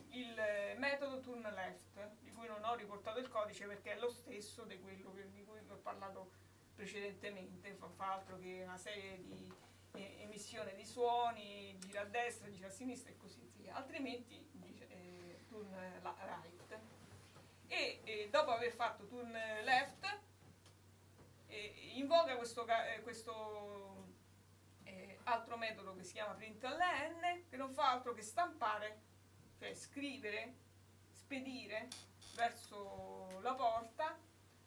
il metodo turn left, di cui non ho riportato il codice perché è lo stesso di quello che, di cui vi ho parlato precedentemente, fa, fa altro che una serie di eh, emissione di suoni, gira a destra, gira a sinistra e così via, altrimenti dice eh, turn right. E eh, dopo aver fatto turn left invoca questo, eh, questo eh, altro metodo che si chiama println che non fa altro che stampare cioè scrivere, spedire verso la porta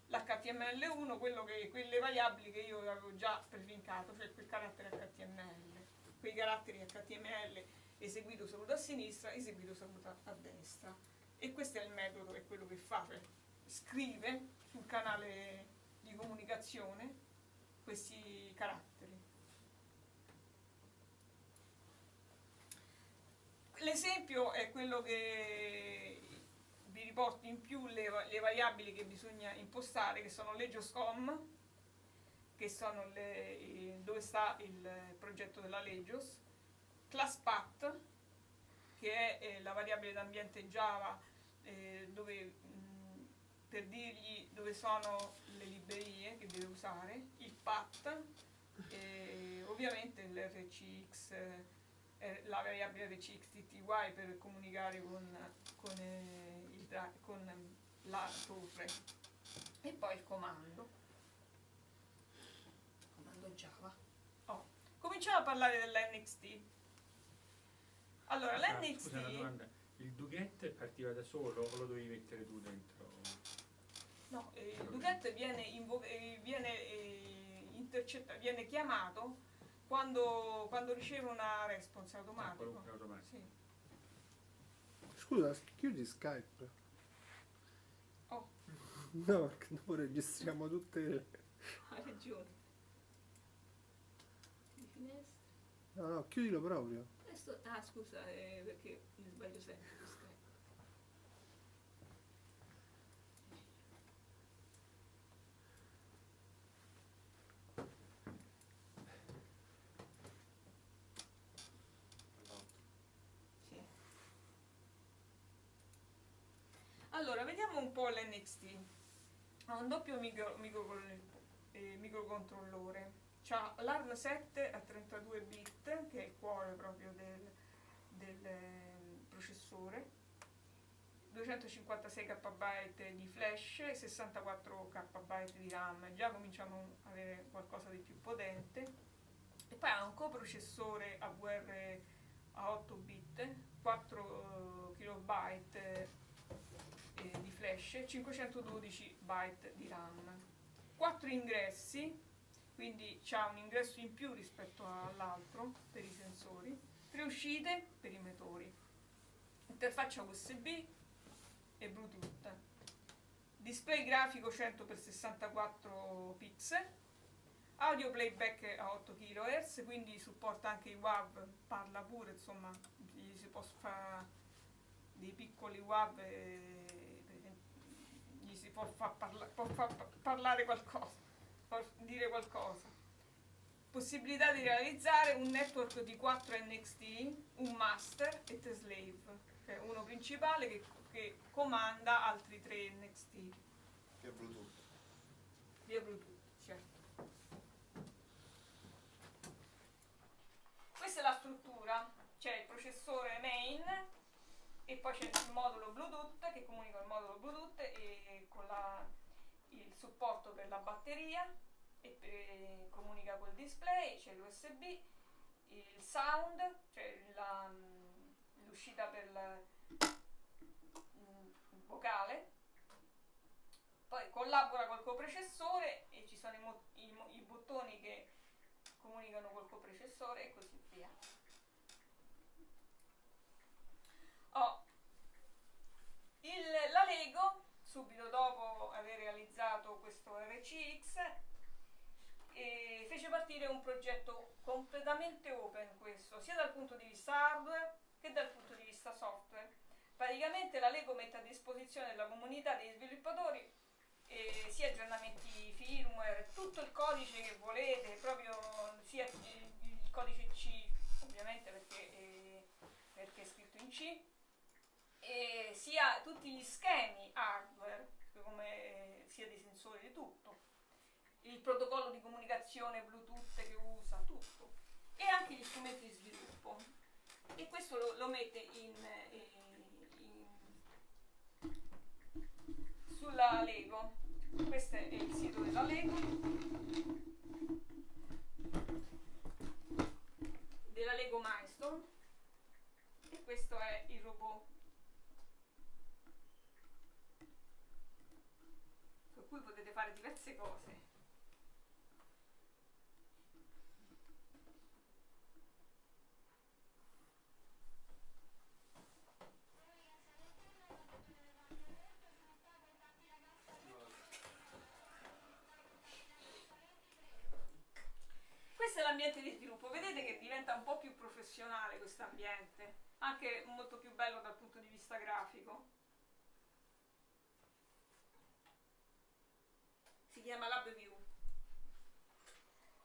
l'HTML1, quello che, quelle variabili che io avevo già prefincato, cioè quel carattere HTML, quei caratteri HTML eseguito saluto a sinistra, eseguito saluto a destra. E questo è il metodo, è quello che fa, cioè scrive sul canale di comunicazione questi caratteri. L'esempio è quello che vi riporto in più le, le variabili che bisogna impostare, che sono legioscom, che sono le, dove sta il progetto della Legios, classpath, che è eh, la variabile d'ambiente Java, eh, dove, mh, per dirgli dove sono le librerie che deve usare, il path, ovviamente l'RCX eh, la variabile RCXTTY per comunicare con, con, eh, il, con la torre e poi il comando comando Java oh. cominciamo a parlare dell'NXT allora
Ah,
l'NXT
Scusa una domanda, il Duget partiva da solo o lo dovevi mettere tu dentro?
no, eh, il Duget viene, invo- eh, viene, eh, intercettato viene chiamato quando, quando riceve una response
Ah,
automatico.
qualunque automatico.
Sì.
Scusa, chiudi Skype. No, perché dopo registriamo tutte le...
Ha ragione. Le finestre.
No, no, chiudilo proprio.
Questo... Ah, scusa, eh, perché mi sbaglio sempre. Allora, vediamo un po' l'NXT. Ha un doppio micro, micro- eh, microcontrollore. C'ha l'ARM 7 a 32 bit, che è il cuore proprio del, del, eh, processore. 256 KB di flash e 64 KB di RAM. Già cominciamo ad avere qualcosa di più potente. E poi ha un coprocessore AVR a 8 bit, 4 KB eh, di flash, 512 byte di RAM. 4 ingressi, quindi c'ha un ingresso in più rispetto all'altro per i sensori, 3 uscite per i motori, interfaccia USB e Bluetooth, display grafico 100x64 pixel, audio playback a 8 kHz, quindi supporta anche i WAV, parla pure, insomma, gli si può fare dei piccoli WAV e per esempio, gli si può far parla- può far pa- parlare qualcosa, può dire qualcosa. Possibilità di realizzare un network di 4 NXT, un master e tre slave, cioè uno principale che, che comanda altri 3 NXT
è Bluetooth.
via Bluetooth, certo. Questa è la struttura, c'è il processore main e poi c'è il modulo Bluetooth che comunica il modulo Bluetooth e con la- il supporto per la batteria e per- comunica col display, c'è l'USB, il sound, cioè l'uscita per la- mm, vocale poi collabora col coprocessore e ci sono i, i i bottoni che comunicano col coprocessore e così via. Oh, il- la Lego, subito dopo aver realizzato questo RCX, eh, fece partire un progetto completamente open questo, sia dal punto di vista hardware che dal punto di vista software. Praticamente la Lego mette a disposizione della comunità degli sviluppatori eh, sia aggiornamenti firmware, tutto il codice che volete, proprio sia il, codice C, ovviamente perché, eh, perché è scritto in C, e sia tutti gli schemi hardware, come eh, sia dei sensori di tutto, il protocollo di comunicazione Bluetooth che usa, tutto, e anche gli strumenti di sviluppo. E questo lo, lo mette in, eh, in- sulla Lego. Questo è il sito della Lego. Della Lego Milestone. E questo è il robot. Con cui potete fare diverse cose. Questo è l'ambiente di sviluppo, vedete che diventa un po' più professionale questo ambiente, anche molto più bello dal punto di vista grafico. Chiama LabView.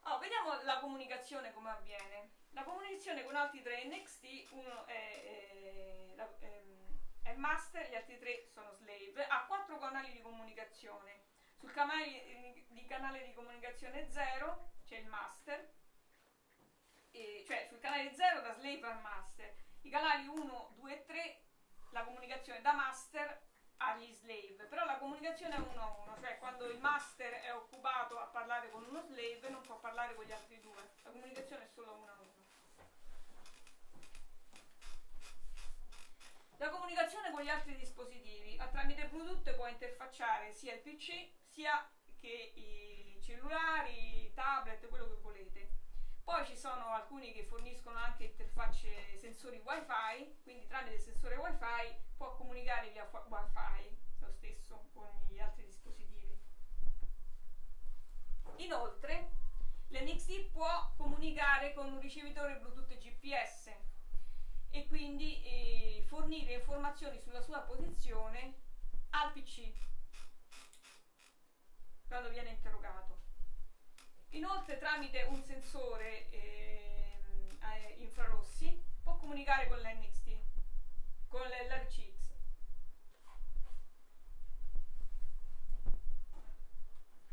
Oh, vediamo la comunicazione come avviene. La comunicazione con altri tre NXT, uno è, è, la- ehm, è master, gli altri tre sono slave, ha quattro canali di comunicazione. Sul canale di canale di comunicazione 0 c'è il master, e- cioè sul canale 0 da slave al master. I canali 1, 2 e 3 la comunicazione da master agli slave, però la comunicazione è uno a uno, cioè quando il master è occupato a parlare con uno slave non può parlare con gli altri due, la comunicazione è solo uno a uno. La comunicazione con gli altri dispositivi tramite Bluetooth può interfacciare sia il PC sia che i cellulari, i tablet, quello che volete. Poi ci sono alcuni che forniscono anche interfacce sensori wifi, quindi tramite il sensore wifi può comunicare via wifi lo stesso con gli altri dispositivi. Inoltre l'NXT può comunicare con un ricevitore Bluetooth GPS e quindi eh, fornire informazioni sulla sua posizione al PC quando viene interrogato. Inoltre tramite un sensore ehm, eh, infrarossi può comunicare con l'NXT, con l'RCX.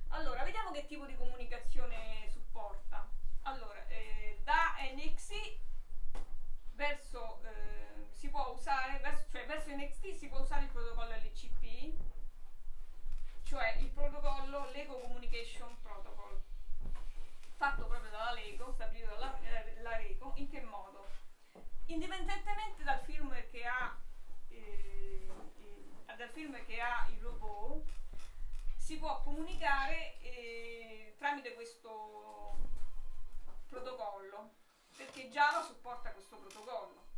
Allora, vediamo che tipo di comunicazione supporta. Allora, eh, da NXT verso, eh, si può usare, verso, cioè verso NXT si può usare il protocollo LCP, cioè il protocollo Lego Communication Protocol fatto proprio dalla Lego, stabilito dalla eh, la Lego, in che modo? Indipendentemente dal firmware che ha, eh, eh, dal firmware che ha il robot, si può comunicare eh, tramite questo protocollo perché Java supporta questo protocollo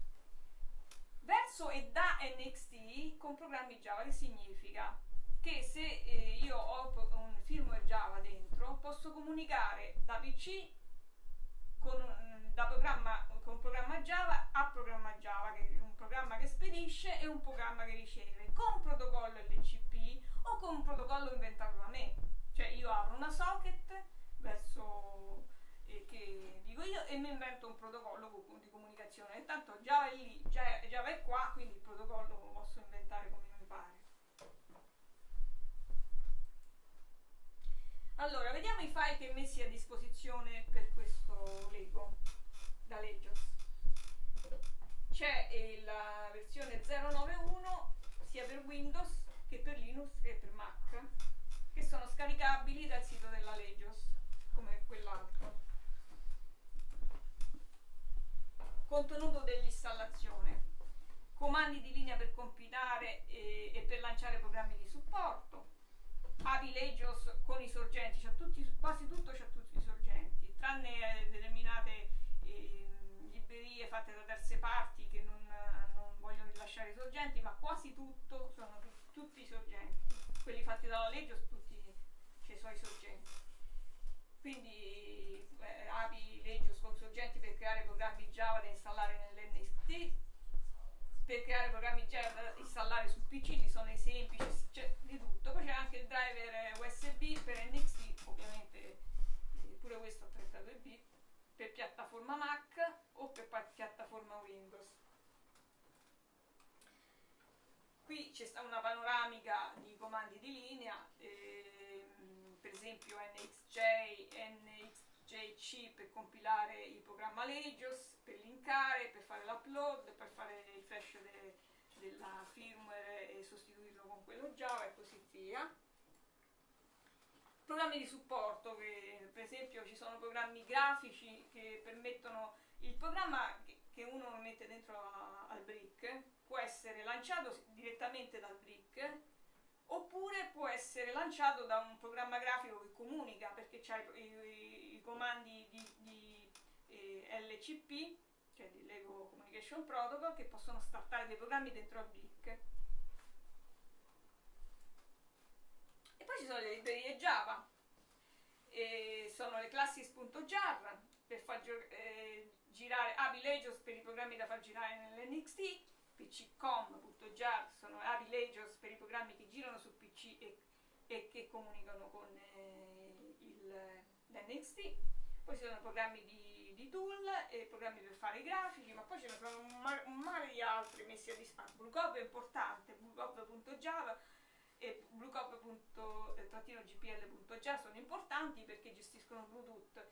verso e da NXT con programmi Java che significa che se eh, io ho un firmware Java dentro posso comunicare da PC con un, da programma, con programma Java a programma Java che è un programma che spedisce e un programma che riceve con protocollo LCP o con un protocollo inventato da me cioè io apro una socket verso eh, che dico io e mi invento un protocollo di comunicazione. Intanto Java è lì, Java è qua, quindi il protocollo lo posso inventare come mi pare. Allora, vediamo i file che messi a disposizione per questo Lego da Legios. C'è eh, la versione 091 sia per Windows che per Linux che per Mac che sono scaricabili dal sito della Legios come quell'altro. Contenuto dell'installazione. Comandi di linea per compilare e, e per lanciare programmi di supporto. API Legios con i sorgenti, c'ha tutti, quasi tutto c'ha tutti i sorgenti, tranne eh, determinate eh, librerie fatte da terze parti che non, non vogliono rilasciare i sorgenti, ma quasi tutto sono tutti i sorgenti. Quelli fatti dalla Legios tutti c'è i suoi sorgenti quindi eh, API Legios con sorgenti per creare programmi Java da installare nell'NXT per creare programmi Java da installare su PC ci sono esempi c'è di tutto. Poi c'è anche il driver USB per NXT ovviamente eh, pure questo a 32 bit per piattaforma Mac o per piattaforma Windows. Qui c'è una panoramica di comandi di linea ehm, per esempio NXJ, NXJC per compilare il programma Legios, per linkare, per fare l'upload, per fare il flash de, della firmware e sostituirlo con quello Java e così via. Programmi di supporto, che, per esempio ci sono programmi grafici che permettono il programma che, uno mette dentro a, al brick può essere lanciato direttamente dal brick oppure può essere lanciato da un programma grafico che comunica perché c'ha i, i, i comandi di, di eh, LCP, cioè di Lego Communication Protocol, che possono startare dei programmi dentro a Brick. E poi ci sono le librerie Java, e sono le classes.jar per far eh, girare API per i programmi da far girare nell'NXT pccom.jar sono Legios per i programmi che girano su PC e, e che comunicano con eh, il, l'NXT poi ci sono programmi di, di, tool e programmi per fare i grafici ma poi ce ne sono un, mar- un mare di altri messi a distanza Bluecop è importante bluecop.java e bluecop.gpl.jar sono importanti perché gestiscono Bluetooth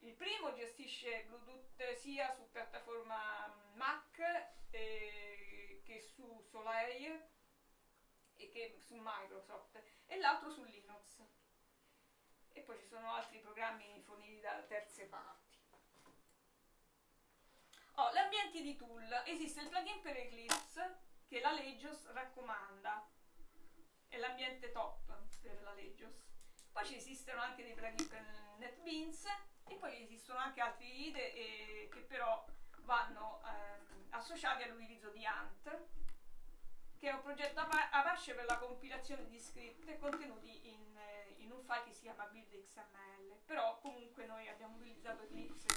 il primo gestisce Bluetooth sia su piattaforma Mac eh, che su Solaire e che su Microsoft e l'altro su Linux. E poi ci sono altri programmi forniti da terze parti. Oh, gli ambienti di tool. Esiste il plugin per Eclipse che la Legios raccomanda. È l'ambiente top per la Legios. Poi ci esistono anche dei plugin per NetBeans e poi esistono anche altri IDE eh, che però vanno eh, associati all'utilizzo di ANT che è un progetto Apache per la compilazione di script contenuti in, eh, in un file che si chiama build.xml però comunque noi abbiamo utilizzato Eclipse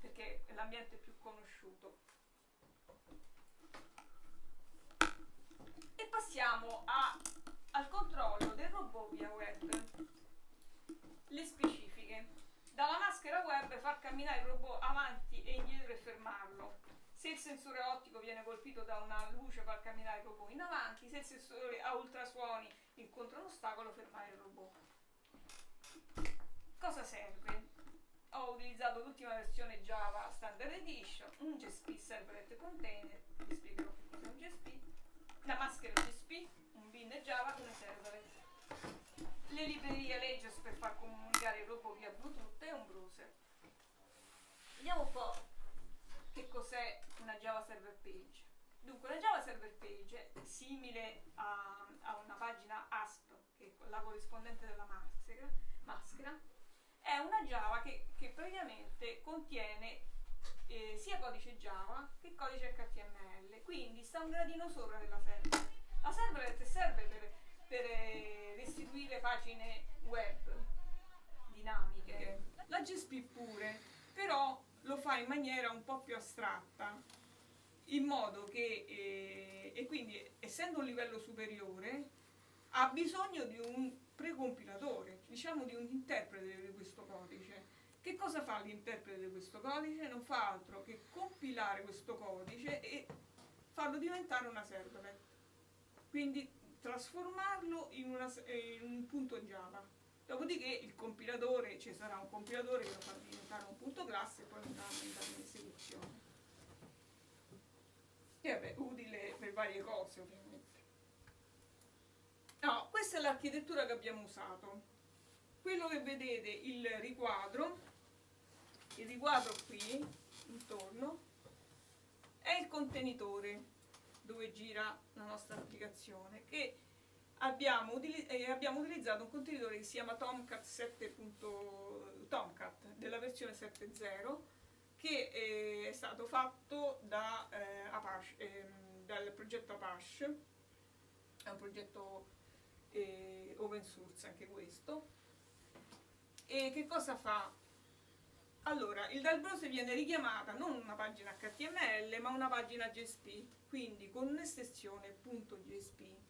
perché è l'ambiente più conosciuto. E passiamo a, al controllo del robot via web. Le specifiche. Dalla maschera web far camminare il robot avanti e indietro e fermarlo. Se il sensore ottico viene colpito da una luce far camminare il robot in avanti, se il sensore a ultrasuoni incontra un ostacolo fermare il robot. cosa serve? Ho utilizzato l'ultima versione Java Standard Edition, un GSP Servlet Container, vi spiegherò che cos'è un GSP, la maschera GSP, un bin Java, una servlet. Le librerie Legends per far comunicare il robot via Bluetooth e un browser. Vediamo un po' che cos'è una Java Server Page. Dunque, la Java Server Page è simile a, a una pagina ASP, che è la corrispondente della maschera, maschera è una Java che, che praticamente contiene eh, sia codice Java che codice HTML, quindi sta un gradino sopra della server. La servlet serve per, per eh, restituire pagine web dinamiche. La GSP pure, però lo fa in maniera un po' più astratta, in modo che, eh, e quindi essendo un livello superiore, ha bisogno di un precompilatore, diciamo di un interprete di questo codice. Che cosa fa l'interprete di questo codice? Non fa altro che compilare questo codice e farlo diventare una servlet. Quindi trasformarlo in, una, in un punto Java. Dopodiché il compilatore, ci sarà un compilatore che lo fa diventare un punto classe e poi un andrà in esecuzione. Che è utile per varie cose ovviamente. No, questa è l'architettura che abbiamo usato. Quello che vedete, il riquadro, il riquadro qui, intorno, è il contenitore dove gira la nostra applicazione, che eh, abbiamo utilizzato un contenitore che si chiama Tomcat 7. Tomcat della versione 7.0 che eh, è stato fatto da, eh, Apache, ehm, dal progetto Apache, è un progetto eh, open source anche questo. E che cosa fa? Allora, il dal browser viene richiamata non una pagina HTML ma una pagina JSP, quindi con un'estensione .jsp.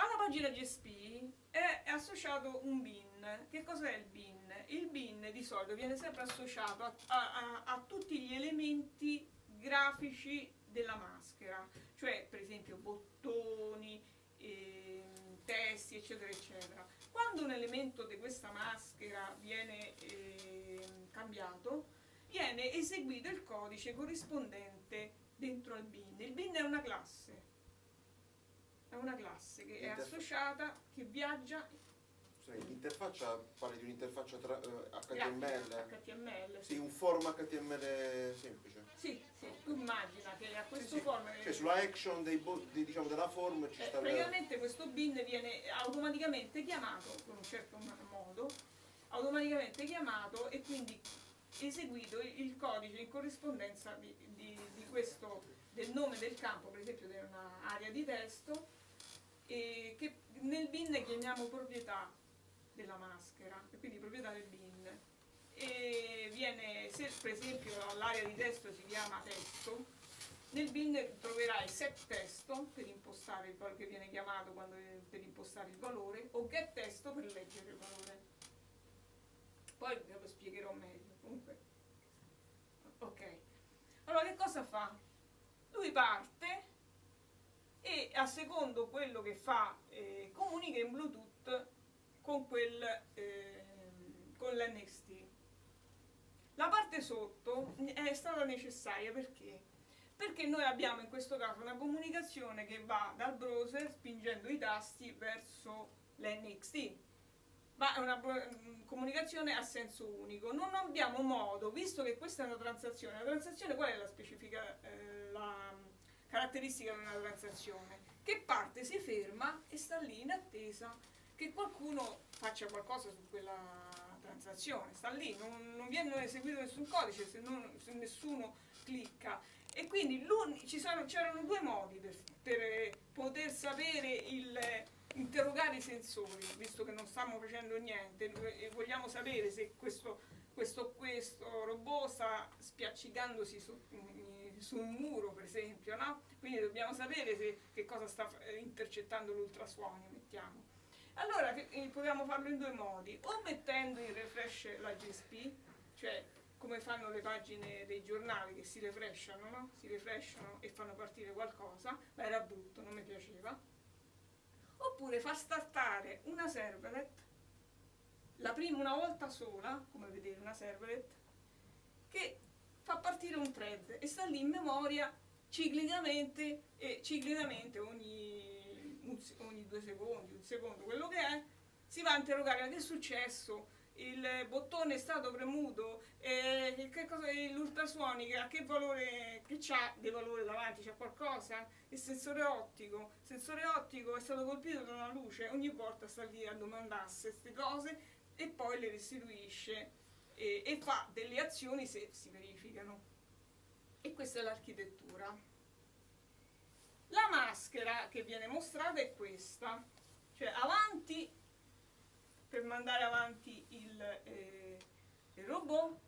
Alla pagina JSP è associato un bin. Che cos'è il bin? Il bin di solito viene sempre associato a, a, a tutti gli elementi grafici della maschera, cioè per esempio bottoni, eh, testi, eccetera, eccetera. Quando un elemento di questa maschera viene eh, cambiato, viene eseguito il codice corrispondente dentro al bin. Il bin è una classe, è una classe che è associata, che viaggia
L'interfaccia, parli di un'interfaccia tra, eh, HTML?
HTML.
Sì, un form HTML semplice.
Sì, sì, tu immagina che a questo
sì.
form
Cioè sulla action dei diciamo, della form ci
Eh,
sta
praticamente questo bin viene automaticamente chiamato con un certo modo, automaticamente chiamato e quindi eseguito il il codice in corrispondenza di, di- di questo, del nome del campo, per esempio di un'area di testo, e che nel bin chiamiamo proprietà della maschera, quindi proprietà del bin. E viene, se per esempio l'area di testo si chiama testo, nel bin troverai set testo per impostare il valore che viene chiamato quando, per impostare il valore o get testo per leggere il valore. Poi ve lo spiegherò meglio. Comunque. Ok. Allora che cosa fa? Lui parte e a secondo quello che fa eh, comunica in Bluetooth con quel ehm, con l'NXT. La parte sotto è stata necessaria perché? Perché noi abbiamo in questo caso una comunicazione che va dal browser spingendo i tasti verso l'NXT. Ma è una mm, comunicazione a senso unico. Non abbiamo modo, visto che questa è una transazione, la transazione qual è la specifica, eh, la caratteristica di una transazione? Che parte si ferma e sta lì in attesa che qualcuno faccia qualcosa su quella transazione, sta lì, non, non viene eseguito nessun codice se, non- se nessuno clicca. E quindi c'erano due modi per, per, eh, poter sapere il, interrogare i sensori, visto che non stiamo facendo niente e vogliamo sapere se questo, questo, questo robot sta spiaccicandosi su, su un muro, per esempio, no? Quindi dobbiamo sapere se, che cosa sta eh, intercettando l'ultrasuono, mettiamo. Allora eh, proviamo a farlo in due modi, o mettendo in refresh la GSP, cioè come fanno le pagine dei giornali che si refreshano, no? Si refreshano e fanno partire qualcosa, ma era brutto, non mi piaceva. Oppure far startare una servlet la prima una volta sola, come vedete una servlet, che fa partire un thread e sta lì in memoria ciclicamente e ciclicamente ogni, ogni due secondi, un secondo, quello che è, si va a interrogare che è successo, il bottone è stato premuto, eh, l'ultrasuonica, che valore, che c'ha dei valori davanti, c'ha qualcosa? Il sensore ottico, il sensore ottico è stato colpito da una luce, ogni volta sta lì a domandarsi queste cose e poi le restituisce e, e fa delle azioni se si verificano. E questa è l'architettura. La maschera che viene mostrata è questa, cioè avanti per mandare avanti il, eh, il robot,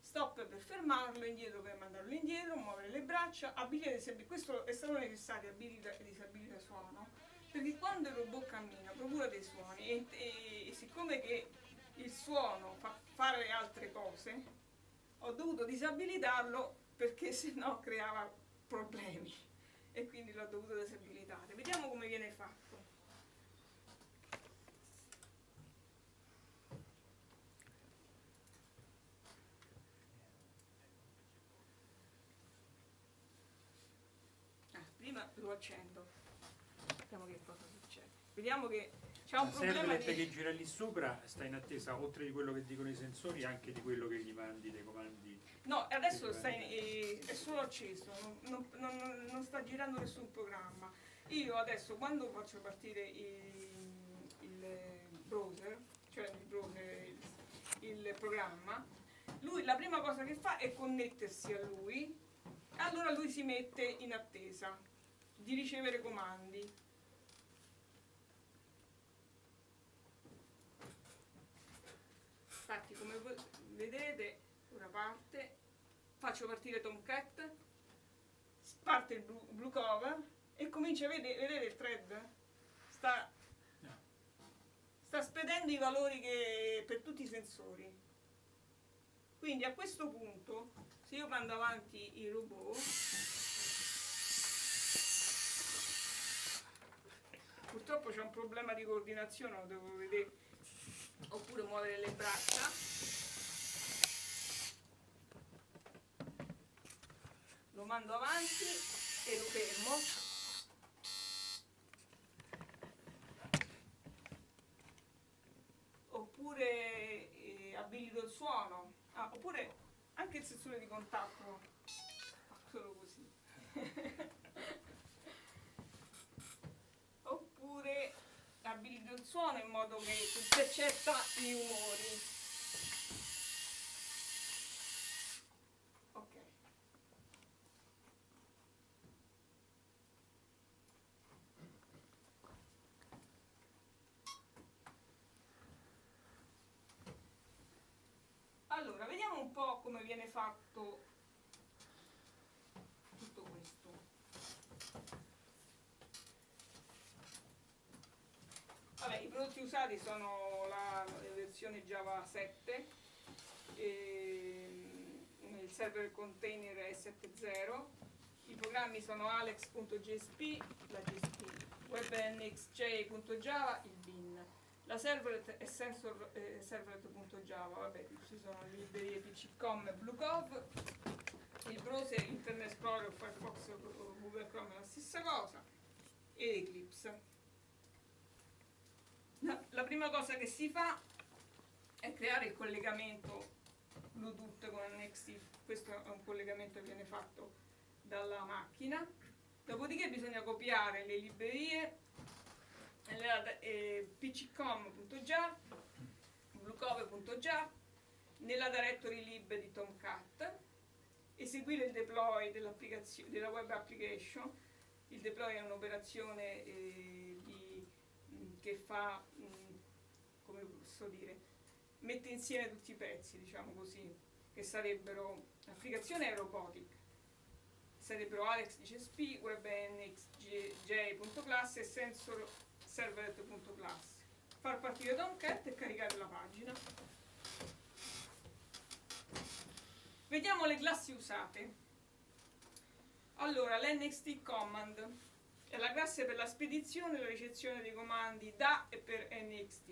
stop per fermarlo, indietro per mandarlo indietro, muovere le braccia, disabilità. Questo è stato necessario abilita e disabilità suono, perché quando il robot cammina procura dei suoni e, e- e siccome che il suono fa fare altre cose, ho dovuto disabilitarlo perché sennò creava problemi e quindi l'ho dovuto disabilitare. Vediamo come viene fatto. Ah, prima lo accendo. Vediamo che cosa succede. Vediamo che c'è un
La
problema di...
che gira lì sopra sta in attesa, oltre di quello che dicono i sensori, anche di quello che gli mandi dei comandi.
No, adesso in- eh, è solo acceso, non, non- non- non sta girando nessun programma. Io adesso quando faccio partire il, il browser, cioè il, browser, il, il programma, lui la prima cosa che fa è connettersi a lui, e allora lui si mette in attesa di ricevere comandi. Infatti come vedete ora parte, faccio partire Tomcat, parte il blue cover e comincia a vedere, vedete il thread? Sta, sta spedendo i valori che, per tutti i sensori. Quindi a questo punto, se io mando avanti il robot, purtroppo c'è un problema di coordinazione, lo devo vedere, oppure muovere le braccia. lo mando avanti e lo fermo. Oppure eh, abilito il suono, Ah, oppure anche il sensore di contatto, solo così. oppure abilito il suono in modo che intercetta i umori. Ok. Allora, vediamo un po' come viene fatto tutto questo. Vabbè, i prodotti usati sono la, versione Java 7, ehm, il server container è 7.0, i programmi sono alex.jsp, la JSP, webnxj.java, il bin. La servlet è sensor, eh, servlet.java, vabbè, ci sono librerie PCCom e BlueCov, il browser Internet Explorer, Firefox Google Chrome è la stessa cosa, e Eclipse. La, prima cosa che si fa è creare il collegamento Bluetooth con NXT, questo è un collegamento che viene fatto dalla macchina, dopodiché bisogna copiare le librerie nella eh, pccom.jar, bluecove.jar, nella directory lib di Tomcat, eseguire il deploy dell'applicazio- della web application. Il deploy è un'operazione eh, che fa, mh, come posso dire, mette insieme tutti i pezzi, diciamo così, che sarebbero l'applicazione è robotic, sarebbero Alex di CSP, WebNXJ.class e sensor servlet.class. Far partire Tomcat e caricare la pagina. Vediamo le classi usate. Allora, l'NXT command è la classe per la spedizione e la ricezione dei comandi da e per NXT.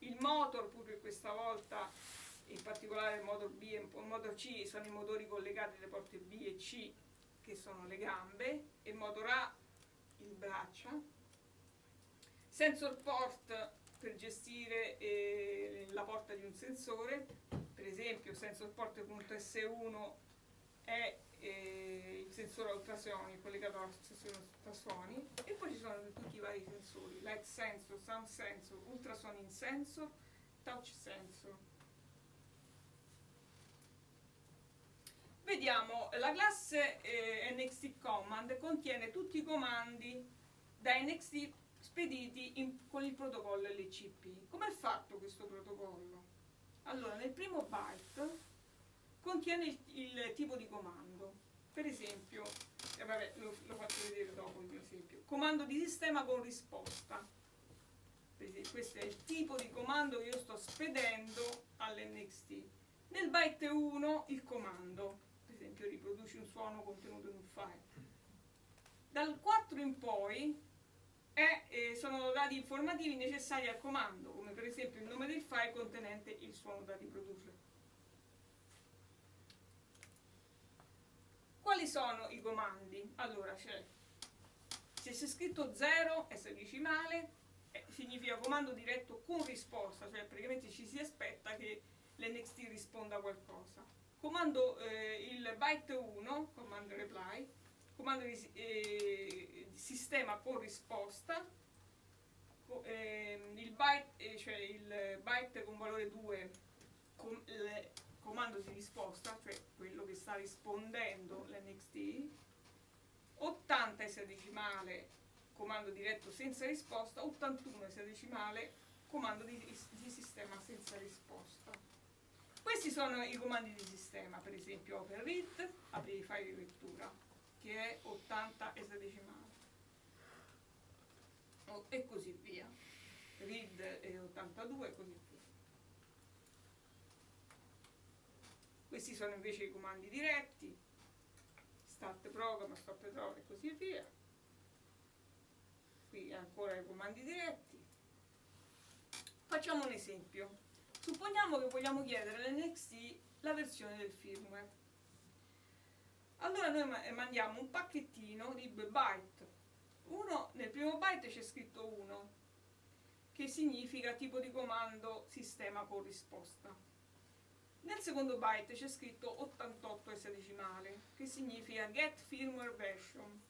il motor pure questa volta, in particolare il motor B e il motor C sono i motori collegati alle porte B e C che sono le gambe e il motor A il braccia. Sensor port per gestire eh, la porta di un sensore, per esempio sensor port.S1 è il sensore ultrasuoni collegato al sensore ultrasuoni e poi ci sono tutti i vari sensori, light sensor, sound sensor, ultrasonic sensor, touch sensor. Vediamo, la classe eh, NXT Command contiene tutti i comandi da NXT spediti in- con il protocollo LCP. Come è fatto questo protocollo? Allora, nel primo byte contiene il, il tipo di comando. Per esempio, eh, vabbè, lo, lo faccio vedere dopo il mio esempio. Comando di sistema con risposta. Questo è il tipo di comando che io sto spedendo all'NXT. Nel byte 1 il comando, per esempio riproduci un suono contenuto in un file. Dal 4 in poi è, eh, sono dati informativi necessari al comando, come per esempio il nome del file contenente il suono da riprodurre. Quali sono i comandi? Allora c'è, se c'è scritto 0 S decimale, eh, significa comando diretto con risposta, cioè praticamente ci si aspetta che l'NXT risponda a qualcosa. Comando eh, il byte 1, comando reply, comando di, eh, sistema con risposta, ehm, il byte, eh, cioè il byte con valore 2, com- il comando di risposta, cioè quello che sta rispondendo l'NXT, 80 esadecimale, comando diretto senza risposta, 81 esadecimale, comando di, di sistema senza risposta. Questi sono i comandi di sistema, per esempio open read, apri i file di lettura, che è 80 esadecimale. O- E così via. Read è 82 e così via. Questi sono invece i comandi diretti, start program, stop program e così via. Qui ancora i comandi diretti. Facciamo un esempio. Supponiamo che vogliamo chiedere all'NXT la versione del firmware. Allora noi ma- mandiamo un pacchettino di due byte. Uno, nel primo byte c'è scritto 1, che significa tipo di comando sistema con risposta. Nel secondo byte c'è scritto 88 esadecimale, che significa get firmware version.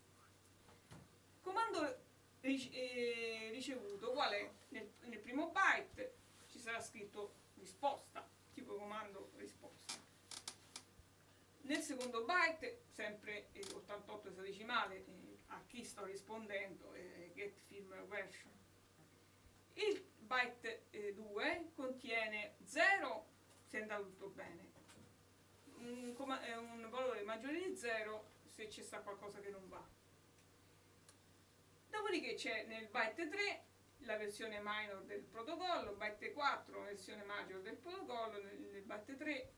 Comando eh, ricevuto, qual è? Nel, nel primo byte ci sarà scritto risposta, tipo comando risposta. Nel secondo byte, sempre eh, 88 esadecimale, eh, a chi sto rispondendo, eh, get firmware version. Il byte eh, 2 contiene 0 se è andato tutto bene, un, eh, un valore maggiore di 0 se c'è sta qualcosa che non va. Dopodiché c'è nel byte 3 la versione minor del protocollo, byte 4 la versione major del protocollo, nel, byte 3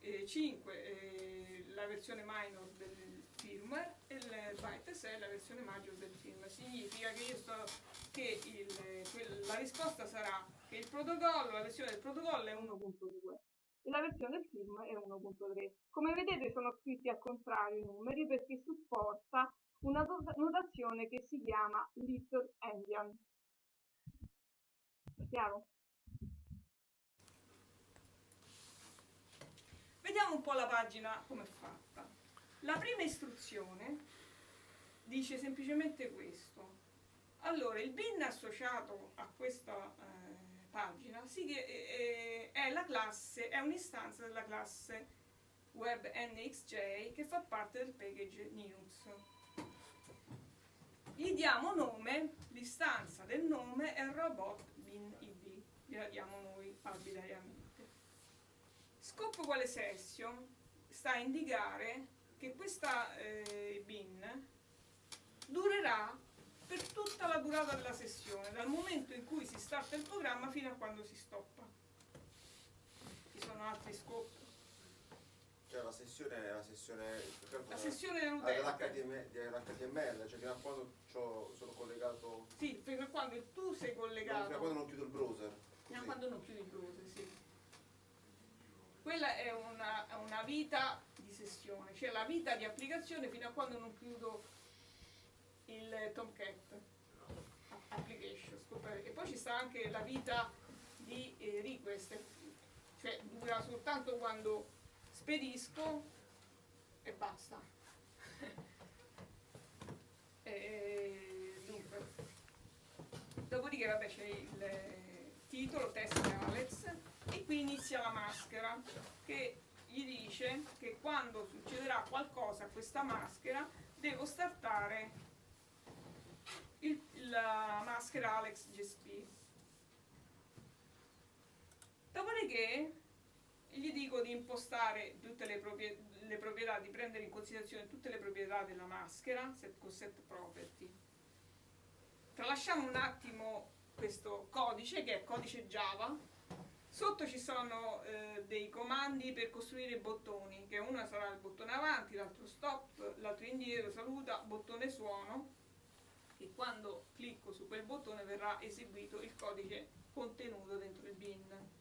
eh, 5 eh, la versione minor del firmware e il byte 6 la versione major del firmware. Significa che, sto, che il- quel- la risposta sarà che il protocollo, la versione del protocollo è 1.2 e la versione del firmware è 1.3. Come vedete sono scritti al contrario i numeri perché supporta una not- notazione che si chiama Little Endian. Chiaro? Vediamo un po' la pagina come è fatta. La prima istruzione dice semplicemente questo. Allora, il bin associato a questa eh, pagina si chie- eh, è la classe, è un'istanza della classe web NXJ che fa parte del package Linux. Gli diamo nome, l'istanza del nome è robot bin id, gliela diamo noi arbitrariamente. Scopo quale session sta a indicare che questa eh, bin durerà per tutta la durata della sessione, dal momento in cui si starta il programma fino a quando si stoppa. Ci sono altri scopi.
Cioè la sessione è la sessione.
La sessione
dell'HTML, dell'HTML, cioè fino a quando sono collegato.
Sì, fino a quando tu sei
Fino a
collegato.
quando non chiudo il browser.
fino a quando non chiudi il browser, sì. Quella è una, è una vita di sessione, cioè la vita di applicazione fino a quando non chiudo il Tomcat application. scopri- E poi ci sta anche la vita di eh, request, cioè dura soltanto quando spedisco e basta. E, dunque, dopodiché vabbè c'è il eh, titolo, test Alex, e qui inizia la maschera che gli dice che quando succederà qualcosa a questa maschera devo startare il- la maschera Alex GSP. Dopodiché gli dico di impostare tutte le, proprie- le proprietà, di prendere in considerazione tutte le proprietà della maschera set, con set property. Tralasciamo un attimo questo codice che è codice Java. Sotto ci sono eh, dei comandi per costruire bottoni, che uno sarà il bottone avanti, l'altro stop, l'altro indietro, saluta, bottone suono, e quando clicco su quel bottone verrà eseguito il codice contenuto dentro il bin.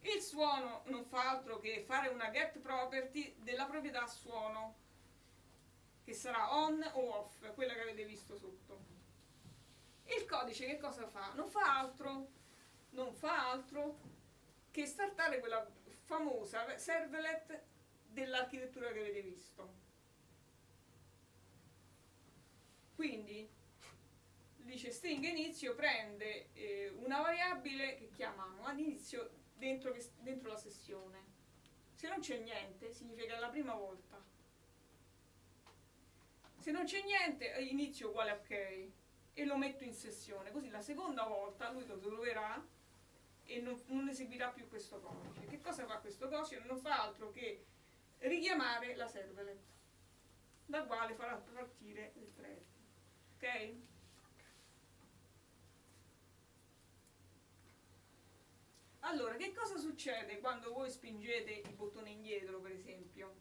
Il suono non fa altro che fare una get property della proprietà suono, che sarà on o off, quella che avete visto sotto. Il codice che cosa fa? Non fa altro, non fa altro che startare quella famosa servlet dell'architettura che avete visto. Quindi dice string inizio prende eh, una variabile che chiamiamo all'inizio dentro, dentro la sessione. Se non c'è niente, significa la prima volta. Se non c'è niente, eh, inizio uguale ok e lo metto in sessione. Così la seconda volta lui lo troverà e non, non eseguirà più questo codice. Che cosa fa questo codice? Non fa altro che richiamare la servlet, da quale farà partire il thread. Ok? Allora, che cosa succede quando voi spingete il bottone indietro, per esempio?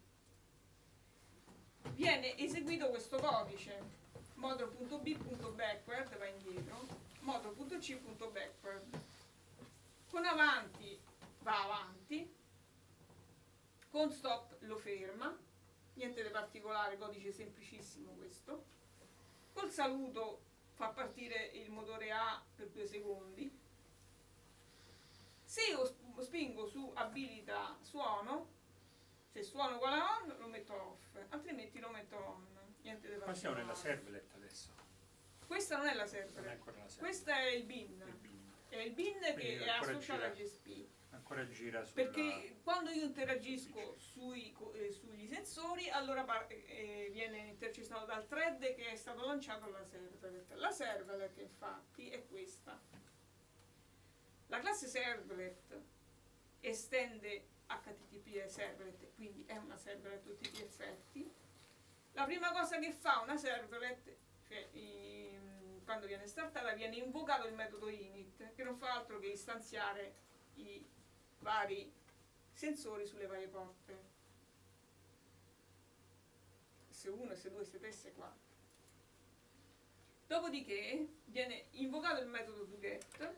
Viene eseguito questo codice modulo.b.backward va indietro, modulo.c.backward. Con avanti va avanti, con stop lo ferma, niente di particolare, codice semplicissimo questo. Col saluto fa partire il motore A per due secondi. Se io sp- spingo su abilita suono, se suono uguale a on lo metto off, altrimenti lo metto on. Niente di
Qua siamo nella servlet adesso,
Questa non è la
non è la servlet.
questa è il bin.
Il bin.
È il bin che è associato al
gira.
Perché quando io interagisco sui eh, sugli sensori, allora par- eh, viene intercettato dal thread che è stato lanciato alla servlet. La servlet infatti è questa. La classe servlet estende HTTP servlet, quindi è una servlet a tutti gli effetti. La prima cosa che fa una servlet, cioè ehm, quando viene startata, viene invocato il metodo init, che non fa altro che istanziare i vari sensori sulle varie porte. S1, S2, S3, S4. Dopodiché viene invocato il metodo toGet,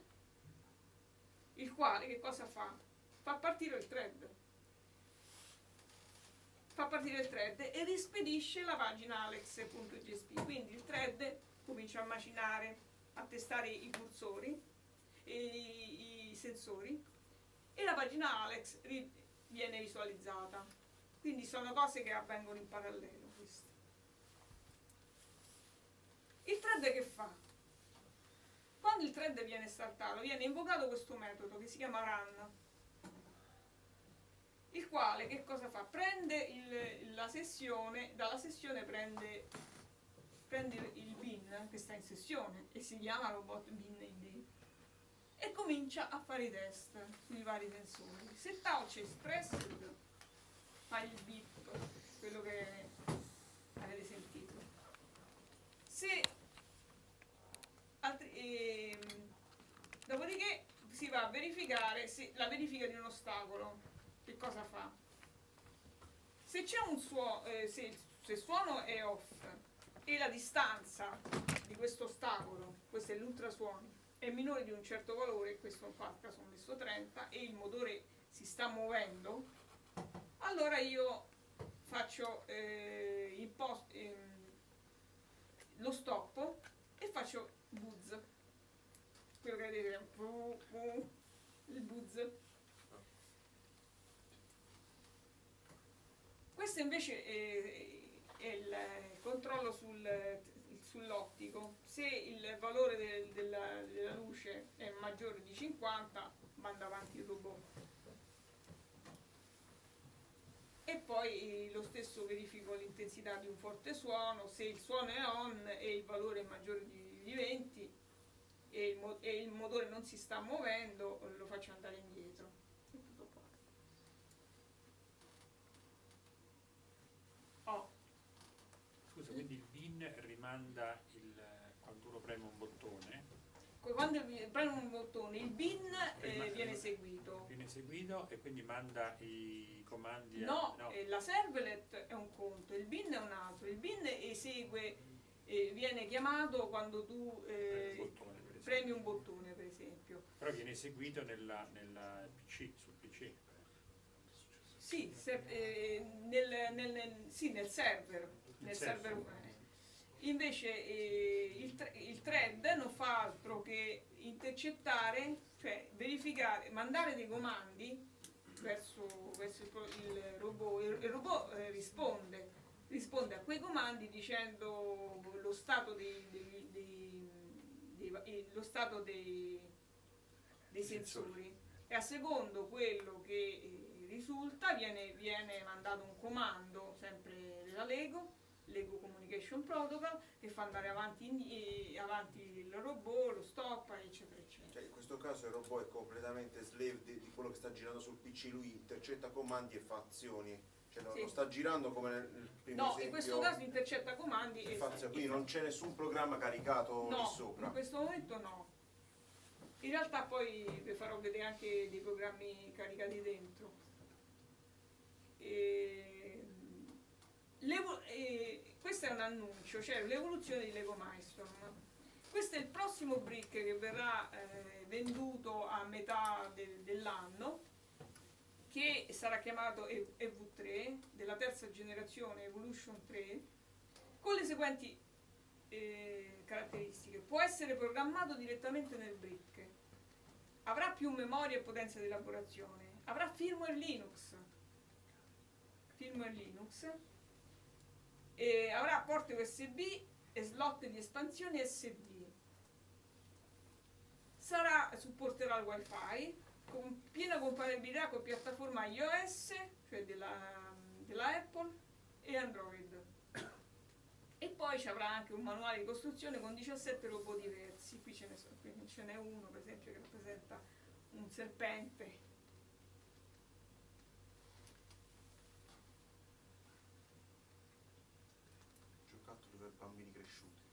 il quale che cosa fa? Fa partire il thread. Fa partire il thread e rispedisce la pagina alex.jsp. Quindi il thread comincia a macinare, a testare i cursori, i, i sensori e la pagina Alex viene visualizzata. Quindi sono cose che avvengono in parallelo. queste. Il thread che fa? Quando il thread viene startato, viene invocato questo metodo che si chiama run, il quale che cosa fa? Prende il- la sessione, dalla sessione prende, prende il bin che sta in sessione e si chiama robot bin id e comincia a fare i test sui vari sensori. Se touch expressed fa il beep, quello che avete sentito. Se altri- ehm, dopodiché si va a verificare se, la verifica di un ostacolo. Che cosa fa? Se c'è un suono, se, il- se il suono è off e la distanza di questo ostacolo, questo è l'ultrasuono, è minore di un certo valore, questo qua caso ho messo 30, e il motore si sta muovendo, allora io faccio eh, post, ehm, lo stop e faccio buzz. Quello che vedete, bu- il buzz. Questo invece è, è il controllo sul- sull'ottico. Se il valore del- della, della luce è maggiore di 50, manda avanti il robot. E poi lo stesso verifico l'intensità di un forte suono, se il suono è on e il valore è maggiore di, di 20 e il, e il motore non si sta muovendo, lo faccio andare indietro. Oh,
Scusa, quindi il bin rimanda il, quando uno preme un bottone,
quando premo un bottone, il bin eh, viene eseguito.
viene eseguito e quindi manda i comandi a-
No, eh, la servlet è un conto, il bin è un altro. Il bin esegue, eh, viene chiamato quando tu
premi
eh,
un bottone, per esempio.
premi un bottone, per esempio.
Però viene eseguito nella, nella PC, sul PC.
Sì, se- eh, nel, nel- nel- sì, nel server. Nel server
server.
Invece eh, il, il thread non fa altro che intercettare, cioè verificare, mandare dei comandi verso, verso il, robot. Il, il robot eh, risponde, risponde a quei comandi dicendo lo stato dei, dei- dei- lo stato dei, dei sensori e a secondo quello che eh, risulta viene, viene mandato un comando sempre della Lego Lego Communication Protocol che fa andare avanti, eh, avanti il robot, lo stop, eccetera, eccetera.
Cioè, in questo caso il robot è completamente slave di, di quello che sta girando sul PC, lui intercetta comandi e fa azioni. Cioè, non
Sì.
lo sta girando come nel primo
No,
esempio.
in questo caso intercetta comandi
e fa azioni, quindi non c'è nessun programma caricato
No,
sopra.
in questo momento no. In realtà poi vi farò vedere anche dei programmi caricati dentro. E, l'evo- e questo è un annuncio, cioè l'evoluzione di Lego Milestone. Questo è il prossimo brick che verrà eh, venduto a metà del- dell'anno, che sarà chiamato E- EV3, della terza generazione Evolution 3, con le seguenti eh, caratteristiche. Può essere programmato direttamente nel brick, avrà più memoria e potenza di elaborazione, avrà firmware Linux, firmware Linux, e avrà porte USB e slot di espansione SD. Sarà, supporterà il wifi con piena compatibilità con piattaforma iOS, cioè della, della Apple, e Android. E poi ci avrà anche un manuale di costruzione con 17 robot diversi. Qui ce n'è uno, per esempio, che rappresenta un serpente.
Giocattoli per bambini cresciuti,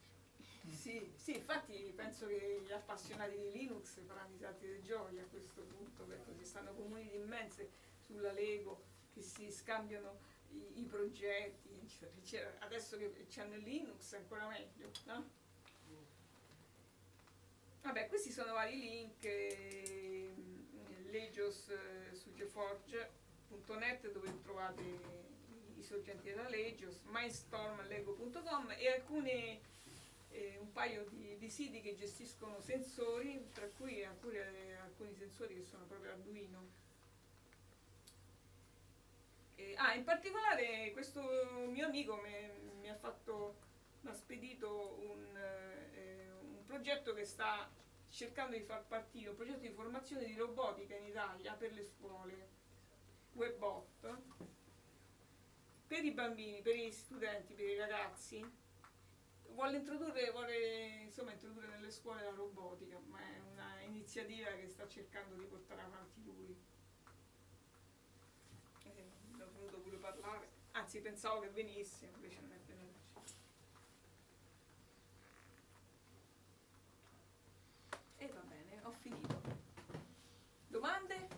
diciamo.
Sì, infatti penso che gli appassionati di Linux faranno i salti di gioia a questo punto, perché ci stanno comunità immense sulla Lego che si scambiano i, i progetti, eccetera. Adesso che c'hanno Linux è ancora meglio, no? Vabbè, questi sono vari link, eh, Legios su geforge.net dove trovate i sorgenti della Legios, mindstormlego.com e alcune eh, un paio di, di siti che gestiscono sensori, tra cui alcuni, alcuni sensori che sono proprio Arduino. Eh, ah, in particolare questo mio amico mi, mi ha fatto, mi ha spedito un, eh, un progetto che sta cercando di far partire, un progetto di formazione di robotica in Italia per le scuole, Webbot, per i bambini, per gli studenti, per i ragazzi, vuole introdurre, vuole insomma introdurre nelle scuole la robotica, ma è una iniziativa che sta cercando di portare avanti lui. Eh, ne ho voluto pure parlare, anzi pensavo che venisse, invece non è venuto. E va bene, ho finito. Domande?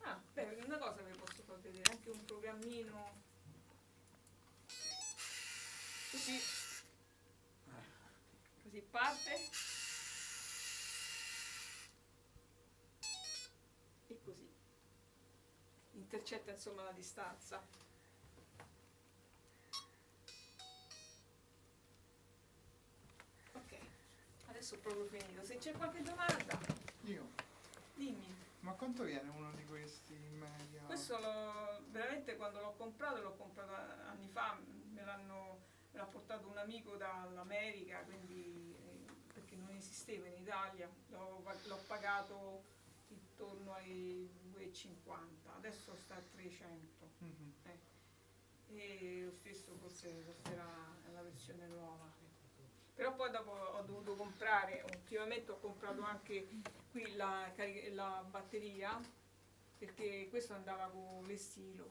Ah, beh, una cosa vi posso far vedere, anche un programmino parte. E così. Intercetta insomma la distanza. Ok adesso ho proprio finito. Se c'è qualche domanda?
Io,
dimmi.
Ma quanto viene uno di questi in media?
questo veramente quando l'ho comprato l'ho comprato anni fa me l'ha portato un amico dall'America quindi esisteva in Italia l'ho, pagato intorno ai 2,50 adesso sta a 300
Mhm.
e lo stesso forse costerà la versione nuova. Però poi dopo ho dovuto comprare ultimamente ho comprato anche qui la, la batteria perché questo andava con l'estilo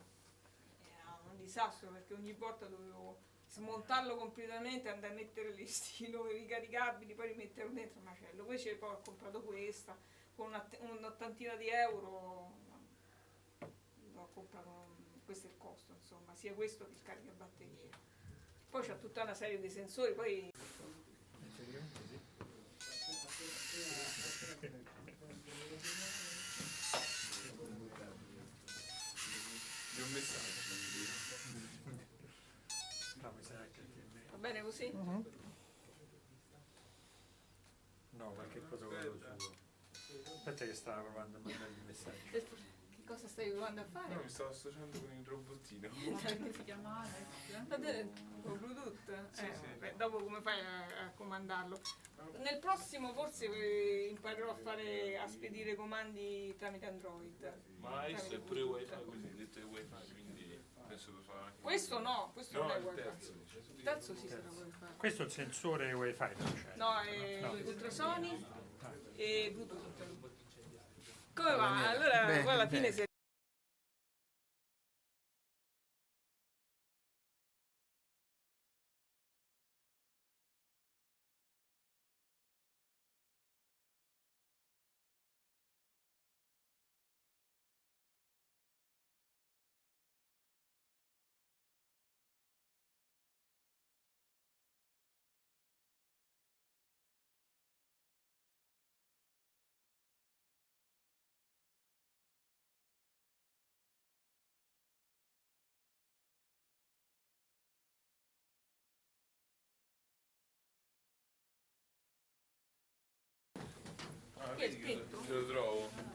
era un disastro perché ogni volta dovevo smontarlo completamente andare a mettere l'estilo ricaricabili poi rimetterlo dentro il macello invece poi ho comprato questa con un'ottantina di euro ho comprato questo è il costo insomma sia questo che il caricabatterie poi c'è tutta una serie di sensori poi
Di un messaggio.
No, mi sa che
va bene così?
Mhm.
No, qualche cosa lo suo. Aspetta che stava provando a mandare il messaggio.
che cosa stai provando a fare?
No, mi stavo associando con il robottino.
Come si chiama Alex? Con Bluetooth? Eh,
Sì, sì.
beh, dopo come fai a, a comandarlo? Nel prossimo forse eh, imparerò a fare a spedire comandi tramite Android.
Ma è pure wifi, così detto è wifi, quindi penso lo farà anche.
Questo no, questo
No,
non è
il
wifi.
terzo.
Il terzo sì sarà wifi.
Questo è il sensore wifi, non c'è.
No, è
No.
ultrasoni e Bluetooth. Come va? Allora poi alla fine
bene.
se
Ah,
Chi è
vedi che
spento?
te lo trovo.